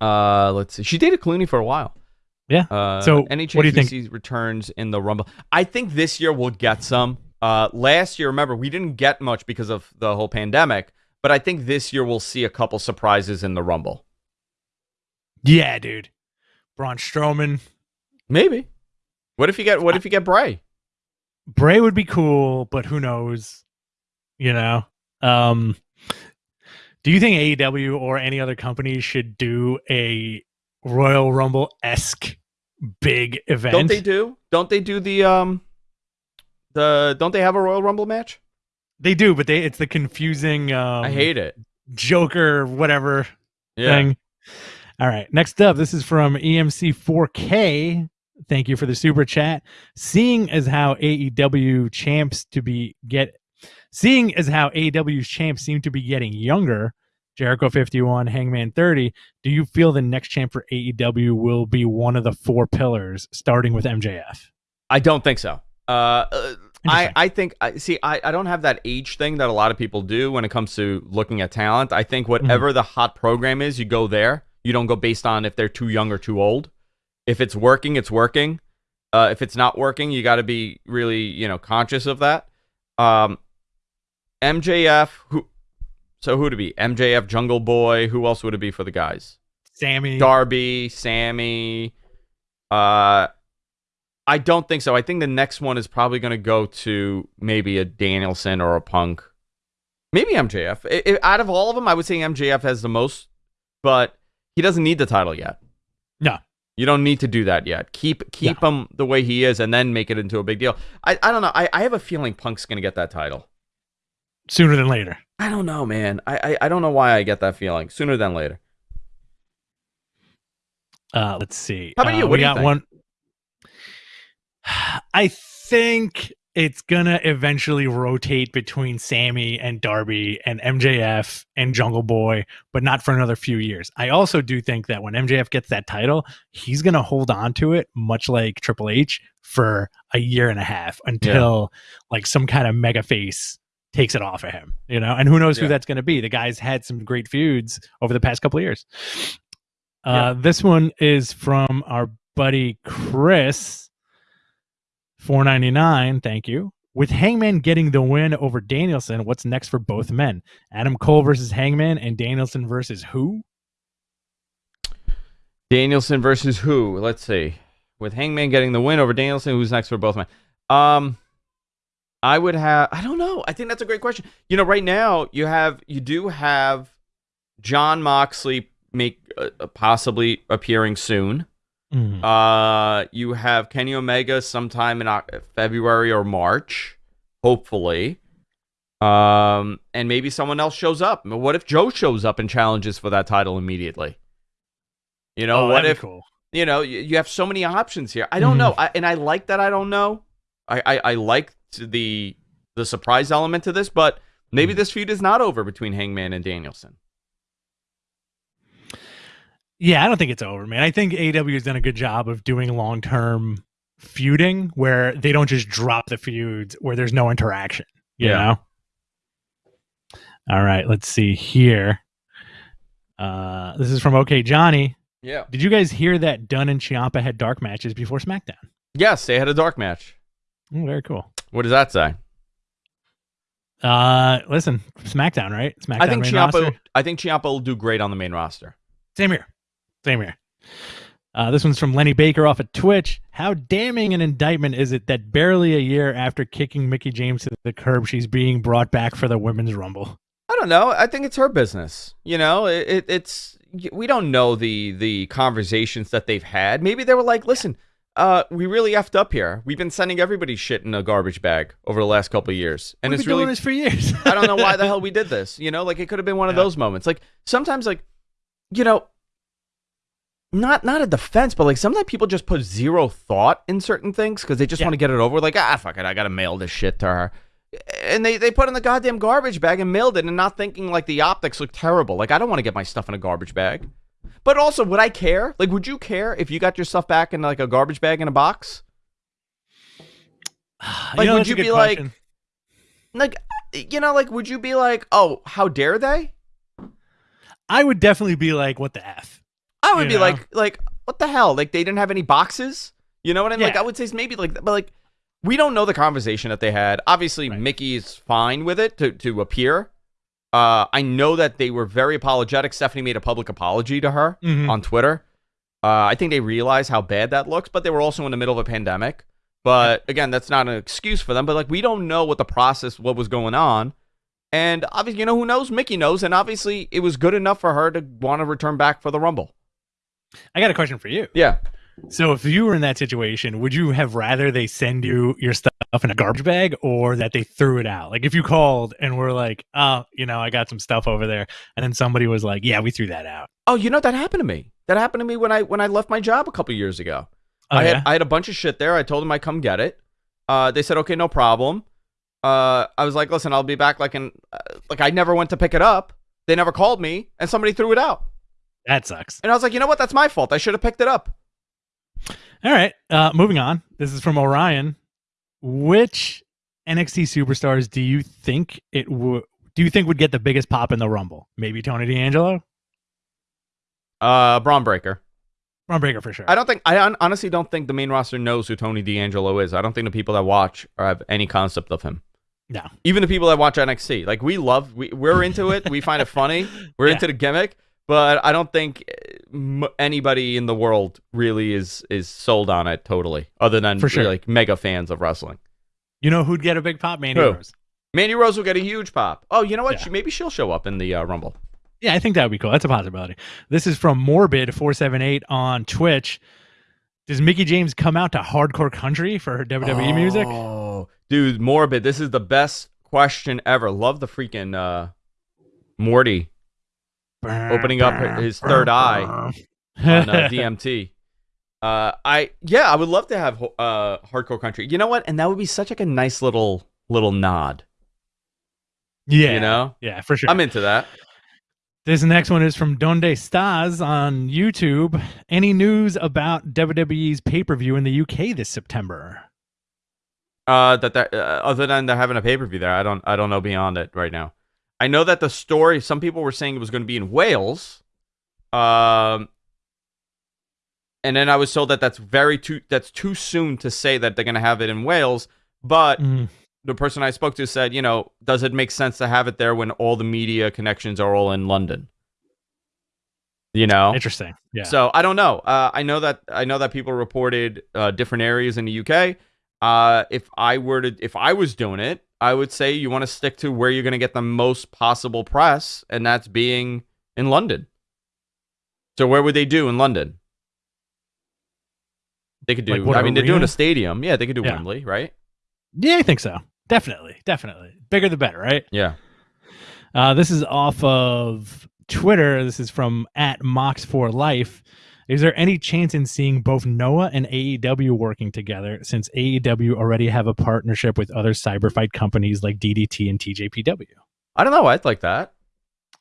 Uh, let's see. She dated Clooney for a while. Yeah. Uh, So, any chance what do you think? see returns in the Rumble? I think this year we'll get some. Uh, last year, remember, we didn't get much because of the whole pandemic, but I think this year we'll see a couple surprises in the Rumble. Yeah, dude. Braun Strowman. Maybe. What if you get? What if you get Bray? Bray would be cool, but who knows? You know. Um do you think AEW or any other company should do a Royal Rumble esque big event? Don't they do? Don't they do the um? The don't they have a Royal Rumble match? They do, but they it's the confusing um I hate it. Joker whatever Yeah. thing. All right. Next up, this is from E EMC 4K. Thank you for the super chat. Seeing as how AEW champs to be get seeing as how AEW's champs seem to be getting younger, Jericho 51, Hangman 30, do you feel the next champ for AEW will be one of the four pillars starting with MJF? I don't think so. Uh, uh, I, I think I see I, I don't have that age thing that a lot of people do when it comes to looking at talent. I think whatever the hot program is, you go there. You don't go based on if they're too young or too old. If it's working, it's working. Uh, if it's not working, you got to be really you know conscious of that. Um, MJF who so who would it be? MJF Jungle Boy. Who else would it be for the guys? Sammy. Darby, Sammy. Uh, I don't think so. I think the next one is probably going to go to maybe a Danielson or a Punk. Maybe MJF. I- I- out of all of them, I would say MJF has the most, but he doesn't need the title yet. No. You don't need to do that yet. Keep keep him the way he is, and then make it into a big deal. I, I don't know. I, I have a feeling Punk's going to get that title. sooner than later. I don't know, man. I, I I don't know why I get that feeling. Sooner than later. Uh, let's see. How about Uh, you? What we do you got think? one. I think it's gonna eventually rotate between Sammy and Darby and MJF and Jungle Boy, but not for another few years. I also do think that when MJF gets that title, he's gonna hold on to it, much like Triple H, for a year and a half until like some kind of mega face takes it off of him, you know. And who knows who that's gonna be? The guy's had some great feuds over the past couple of years. Uh, Yeah. This one is from our buddy Chris. Four ninety nine. Thank you. With Hangman getting the win over Danielson, what's next for both men? Adam Cole versus Hangman and Danielson versus who? Danielson versus who? Let's see. With Hangman getting the win over Danielson, who's next for both men? Um, I would have. I don't know. I think that's a great question. You know, right now you have you do have Jon Moxley make uh, possibly appearing soon. Mhm. Uh, you have Kenny Omega sometime in February or March, hopefully. Um, and maybe someone else shows up. What if Joe shows up and challenges for that title immediately? You know, Oh, what if cool? you know you, you have so many options here? I don't Mhm. know, I, and I like that. I don't know. I I, I like the the surprise element to this, but maybe Mhm. this feud is not over between Hangman and Danielson. Yeah, I don't think it's over, man. I think AW has done a good job of doing long term feuding where they don't just drop the feuds where there's no interaction. You Yeah. know? All right, let's see here. Uh, this is from OK Johnny. Yeah. Did you guys hear that Dunn and Ciampa had dark matches before SmackDown? Yes, they had a dark match. Oh, very cool. What does that say? Uh, listen, SmackDown, right? SmackDown. I think Ciampa. roster? I think Ciampa will do great on the main roster. Same here. Same here. Uh, this one's from Lenny Baker off of Twitch. How damning an indictment is it that barely a year after kicking Mickie James to the curb, she's being brought back for the Women's Rumble? I don't know. I think it's her business. You know, it, it, it's we don't know the the conversations that they've had. Maybe they were like, "Listen, uh, we really effed up here. We've been sending everybody shit in a garbage bag over the last couple of years, and We've it's been really doing this for years. I don't know why the hell we did this. You know, like it could have been one of Yeah. those moments. Like sometimes, like you know, not not a defense, but like sometimes people just put zero thought in certain things because they just Yeah. want to get it over. Like ah, fuck it, I gotta mail this shit to her, and they they put it in the goddamn garbage bag and mailed it, and not thinking like the optics look terrible. Like I don't want to get my stuff in a garbage bag. But also, would I care? Like, would you care if you got your stuff back in like a garbage bag in a box? Like, would that's a you be like- question. Like, you know, like, would you be like, oh, how dare they? I would definitely be like, what the F? I would You be know? like, like, what the hell? Like, they didn't have any boxes. You know what I mean? Like, I would say maybe like, but like, we don't know the conversation that they had. Obviously, Right. Mickie is fine with it to to appear. Uh, I know that they were very apologetic. Stephanie made a public apology to her Mhm. on Twitter. Uh, I think they realize how bad that looks, but they were also in the middle of a pandemic. But again, that's not an excuse for them. But like, we don't know what the process, what was going on. And obviously, you know, who knows? Mickie knows. And obviously, it was good enough for her to want to return back for the Rumble. I got a question for you. Yeah. So, if you were in that situation, would you have rather they send you your stuff in a garbage bag or that they threw it out? Like, if you called and were like, "Oh, you know, I got some stuff over there," and then somebody was like, "Yeah, we threw that out." Oh, you know that happened to me. That happened to me when I when I left my job a couple years ago. Oh, I yeah? had I had a bunch of shit there. I told them I come get it. Uh, they said okay, no problem. Uh, I was like, listen, I'll be back. Like in uh, like I never went to pick it up. They never called me, and somebody threw it out. that sucks. And I was like, you know what? That's my fault. I should have picked it up. All right, uh, moving on. This is from Orion. Which NXT superstars do you think it would? Do you think would get the biggest pop in the Rumble? Maybe Tony D'Angelo, Uh, Bron Breakker. Bron Breakker for sure. I don't think I hon- honestly don't think the main roster knows who Tony D'Angelo is. I don't think the people that watch or have any concept of him. No. Even the people that watch NXT, like we love, we we're into it. We find it funny. We're Yeah. into the gimmick, but I don't think eh, anybody in the world really is is sold on it totally, other than For sure. like mega fans of wrestling. You know who'd get a big pop? Mandy Who? Rose. Mandy Rose will get a huge pop. Oh, you know what? Yeah. She, maybe she'll show up in the uh, Rumble. Yeah, I think that would be cool. That's a possibility. This is from Morbid478 on Twitch. Does Mickie James come out to hardcore country for her WWE E music? Oh, dude, morbid. This is the best question ever. Love the freaking uh, Morty opening up his third eye on uh, DMT. Uh, I yeah, I would love to have uh hardcore country. You know what? And that would be such like a nice little little nod. yeah, You know, yeah, for sure. I'm into that. This next one is from Donde Staz on YouTube. Any news about WWE's pay per view in the UK this September? Uh, that that uh, other than they're having a pay per view there, I don't I don't know beyond it right now. I know that the story. Some people were saying it was going to be in Wales. Um, and then I was told that that's very too that's too soon to say that they're going to have it in Wales. But Mm, the person I spoke to said, you know, does it make sense to have it there when all the media connections are all in London? You know, Interesting. Yeah. So I don't know. Uh, I know that I know that people reported uh, different areas in the UK. Uh, if I were to, if I was doing it, I would say you want to stick to where you're going to get the most possible press, and that's being in London. So where would they do in London? They could do. Like what, I mean, they're doing a stadium. Yeah, they could do Yeah. Wembley, right? yeah, I think so. Definitely. Definitely. Bigger the better, right? Yeah. Uh, this is off of Twitter. This is from at Mox for Life. Is there any chance in seeing both Noah and AEW working together since AEW already have a partnership with other cyber fight companies like DDT and TJPW? I don't know. I'd like that.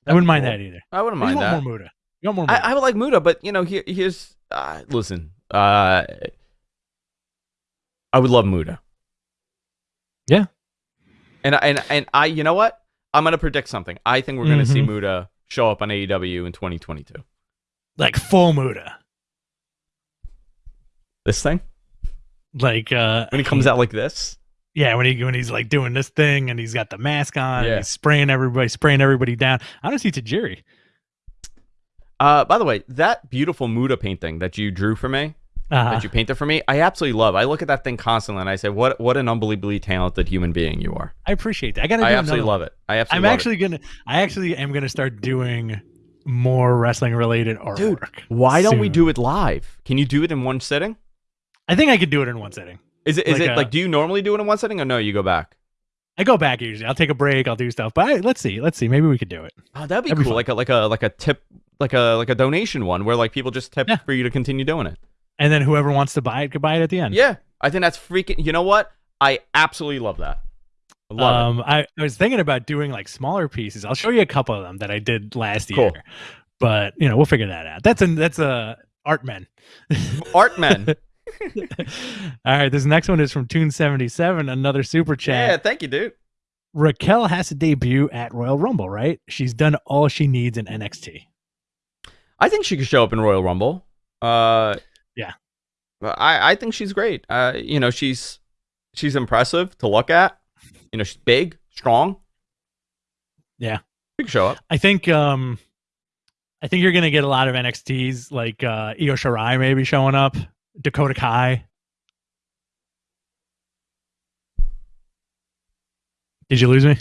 I wouldn't mind cool. that either. I wouldn't You mind want that. more Muta. You want more Muta. I, I would like Muta, but you know, here, here's uh, listen. Uh, I would love Muta. Yeah. And I- and and I, you know what? I'm gonna predict something. I think we're gonna see Mhm. Muta show up on AEW in 2022. Like full Muta. This thing Like uh when he comes out like this. Yeah, when he when he's like doing this thing and he's got the mask on Yeah. and he's spraying everybody, spraying everybody down. I to see Tajiri. Uh, by the way, that beautiful Muta painting that you drew for me, Uh, that you painted for me, I absolutely love. I look at that thing constantly and I say, "What what an unbelievably talented human being you are." I appreciate that. I gotta. I absolutely love it. I absolutely. I'm love it. actually gonna. I actually am gonna start doing more wrestling related artwork. Dude, Why don't we do it live? Can you do it in one sitting? I think I could do it in one sitting. Is it is Like it a- like do you normally do it in one sitting or no? You go back. I go back usually. I'll take a break. I'll do stuff. But I, let's see. Let's see. Maybe we could do it. Oh, that'd be That'd cool. fun. like a like a like a tip like a like a donation one where like people just tip Yeah. for you to continue doing it. And then whoever wants to buy it could buy it at the end. Yeah, I think that's freaking. You know what? I absolutely love that. I love it. um, I, I was thinking about doing like smaller pieces. I'll show you a couple of them that I did last Cool. year. But you know, we'll figure that out. That's a that's a art men. Art men. All right, this next one is from Tune seventy seven. Another super chat. yeah, thank you, dude. Raquel has to debut at Royal Rumble, right? She's done all she needs in NXT. I think she could show up in Royal Rumble. Uh, Yeah. I I think she's great. Uh, you know, she's she's impressive to look at. You know, she's big, strong. Yeah. she could show up. I think um I think you're gonna get a lot of NXTs like uh Io Shirai maybe showing up, Dakota Kai. Did you lose me?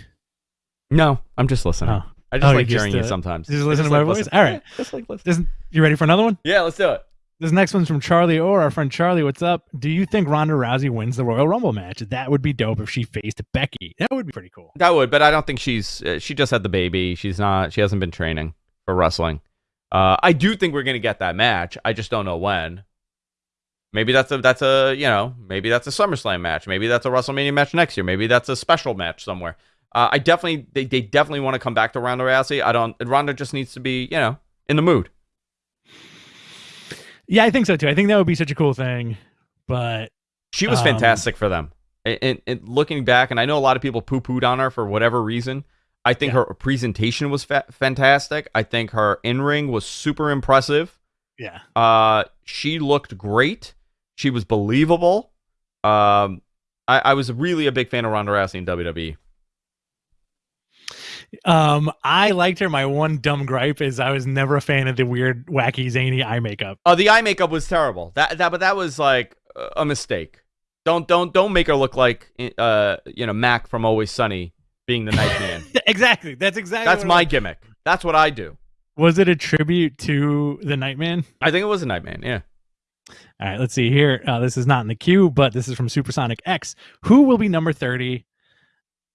No, I'm just listening. Oh. I just Oh, like hearing just, you uh, sometimes. just listen to my like voice? listening. All right. Yeah, just like listen. You ready for another one? Yeah, let's do it. This next one's from Charlie Orr, our friend Charlie. What's up? Do you think Ronda Rousey wins the Royal Rumble match? That would be dope if she faced Becky. That would be pretty cool. That would, but I don't think she's. Uh, she just had the baby. She's not. She hasn't been training for wrestling. Uh, I do think we're gonna get that match. I just don't know when. Maybe that's a that's a you know maybe that's a SummerSlam match. Maybe that's a WrestleMania match next year. Maybe that's a special match somewhere. Uh, I definitely they, they definitely want to come back to Ronda Rousey. I don't. Ronda just needs to be you know in the mood. Yeah, I think so too. I think that would be such a cool thing. But She was Um, fantastic for them. And, and, and looking back, and I know a lot of people poo pooed on her for whatever reason. I think Yeah. her presentation was fa- fantastic. I think her in ring was super impressive. yeah, Uh, she looked great. She was believable. Um, I, I was really a big fan of Ronda Rousey in. WWE. Um, I liked her. My one dumb gripe is I was never a fan of the weird, wacky, zany eye makeup. Oh, the eye makeup was terrible. That that but that was like a mistake. Don't don't don't make her look like uh you know Mac from Always Sunny being the Nightman. exactly. That's exactly. That's my gimmick. That's what I do. was. Was it a tribute to the Nightman? I think it was a Nightman. Yeah. All right, let's see here. Uh, this is not in the queue, but this is from Supersonic X. Who will be number 30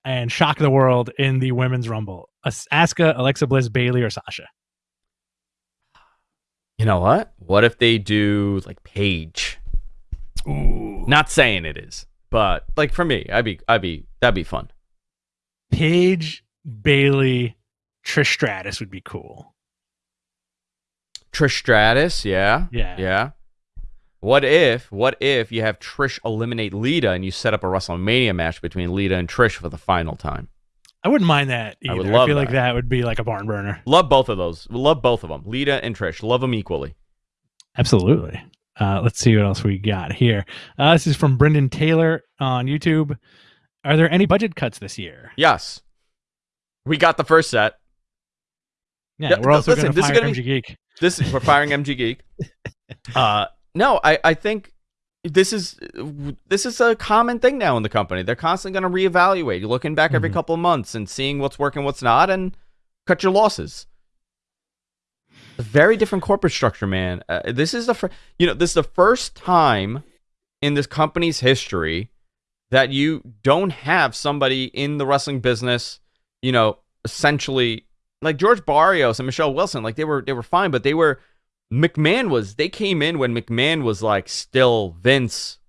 and shock the world in the women's rumble? As- Asuka, uh, Alexa Bliss, Bayley, or Sasha? You know what? What if they do like Paige? Ooh. Not saying it is, but like for me, I'd be I'd be that'd be fun. Paige, Bayley, Trish Stratus would be cool. Trish Stratus, yeah. Yeah. Yeah. What if what if you have Trish eliminate Lita and you set up a WrestleMania match between Lita and Trish for the final time? I wouldn't mind that I either. would I, love feel like that. that would be like a barn burner. Love both of those. Love both of them. Lita and Trish. Love them equally. Absolutely. Uh, let's see what else we got here. Uh, this is from Brendan Taylor on YouTube. Are there any budget cuts this year? Yes. We got the first set. Yeah, Yeah, we're also going to this is fire MG Geek. This is we're firing MG Geek. Uh, no, I, I think this is this is a common thing now in the company. They're constantly going to reevaluate. You're looking back every Mhm. couple of months and seeing what's working, what's not, and cut your losses. A very different corporate structure, man. Uh, this is the fir- you know this is the first time in this company's history that you don't have somebody in the wrestling business, you know, essentially like George Barrios and Michelle Wilson, like they were they were fine, but they were McMahon was they came in when McMahon was like still Vince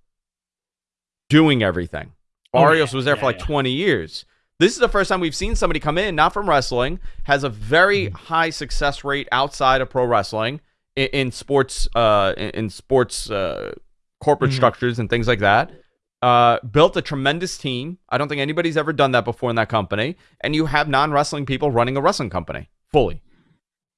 doing everything. Oh, Barrios yeah, was there yeah, for like yeah. 20 years. This is the first time we've seen somebody come in, not from wrestling, has a very Mm-hmm. high success rate outside of pro wrestling in, in sports, uh, in, in sports uh, corporate Mhm. structures and things like that. Uh, built a tremendous team. I don't think anybody's ever done that before in that company. And you have non wrestling people running a wrestling company fully.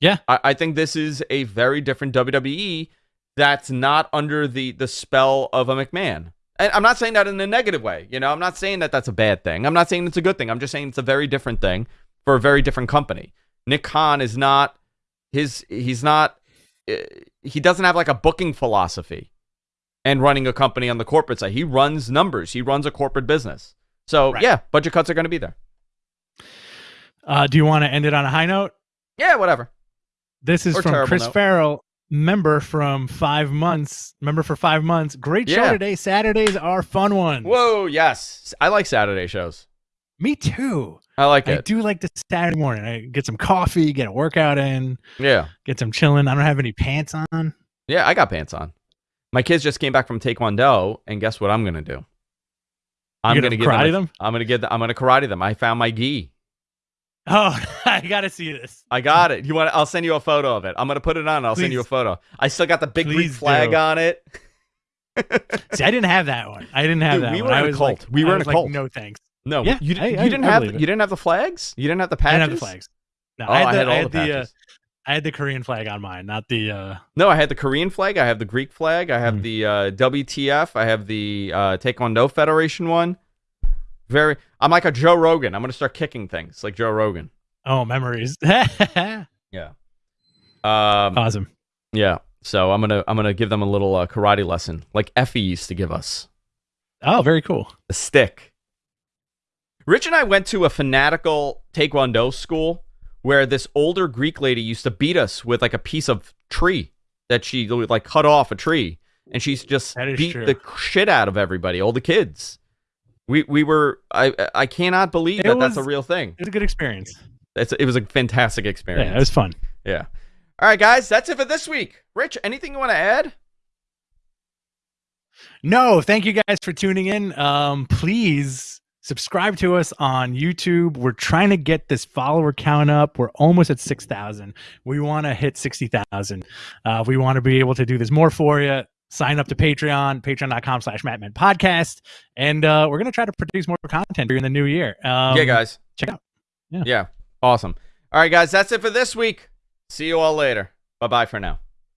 Yeah. I, I think this is a very different WWE that's not under the the spell of a McMahon. And I'm not saying that in a negative way. You know, I'm not saying that that's a bad thing. I'm not saying it's a good thing. I'm just saying it's a very different thing for a very different company. Nick Khan is not his. He's not. uh, He doesn't have like a booking philosophy and running a company on the corporate side. He runs numbers. He runs a corporate business. So Right. yeah, budget cuts are going to be there. Uh, do you want to end it on a high note? Yeah, whatever. This is Or from Chris note. Farrell, member from five months. Member for five months. Great show Yeah. today. Saturdays are fun ones. Whoa, yes, I like Saturday shows. Me too. I like I do like the Saturday morning. I get some coffee, get a workout in, Yeah, get some chilling. I don't have any pants on. yeah, I got pants on. My kids just came back from Taekwondo, and guess what I'm gonna do? I'm gonna gonna give karate them. a- them? I'm gonna get. The, I'm gonna karate them. I found my gi. Oh, I gotta see this. I got it. You want? I'll send you a photo of it. I'm gonna put it on. I'll send you a photo. I still got the big Greek flag do. on it. See, I didn't have that one. I didn't have Dude, that we one. were I in a was cult. Like, We were in a like, cult. no thanks. No, Yeah, you, I- you I- didn't I have. You didn't have the flags. You didn't have the patches. I didn't have the flags. No, Oh, I had the, had all I the had the, uh. I had the Korean flag on mine, not the. uh No, I had the Korean flag. I have the Greek flag. I have Hmm. the uh, WTF. I have the uh, Taekwondo Federation one. Very. I'm like a Joe Rogan. I'm gonna start kicking things like Joe Rogan. Oh, memories. Yeah. Um. awesome. Yeah. So I'm gonna I'm gonna give them a little uh, karate lesson, like Effie used to give us. Oh, very cool. A stick. Rich and I went to a fanatical Taekwondo school where this older Greek lady used to beat us with like a piece of tree that she like cut off a tree, and she's just beat true. the shit out of everybody, all the kids. We we were I I cannot believe It that that's a real thing. It was a good experience. It's, it was a fantastic experience. Yeah, it was fun. Yeah. All right, guys, that's it for this week. Rich, anything you want to add? No, thank you guys for tuning in. Um, please subscribe to us on YouTube. We're trying to get this follower count up. We're almost at 6,000. We want to hit 60,000. Uh, we want to be able to do this more for you. Sign up to Patreon, patreon.com slash Mat Men podcast. And uh, we're going to try to produce more content during the new year. Um, yeah, guys. Check out. Yeah. Awesome. All right, guys, that's it for this week. See you all later. Bye bye for now.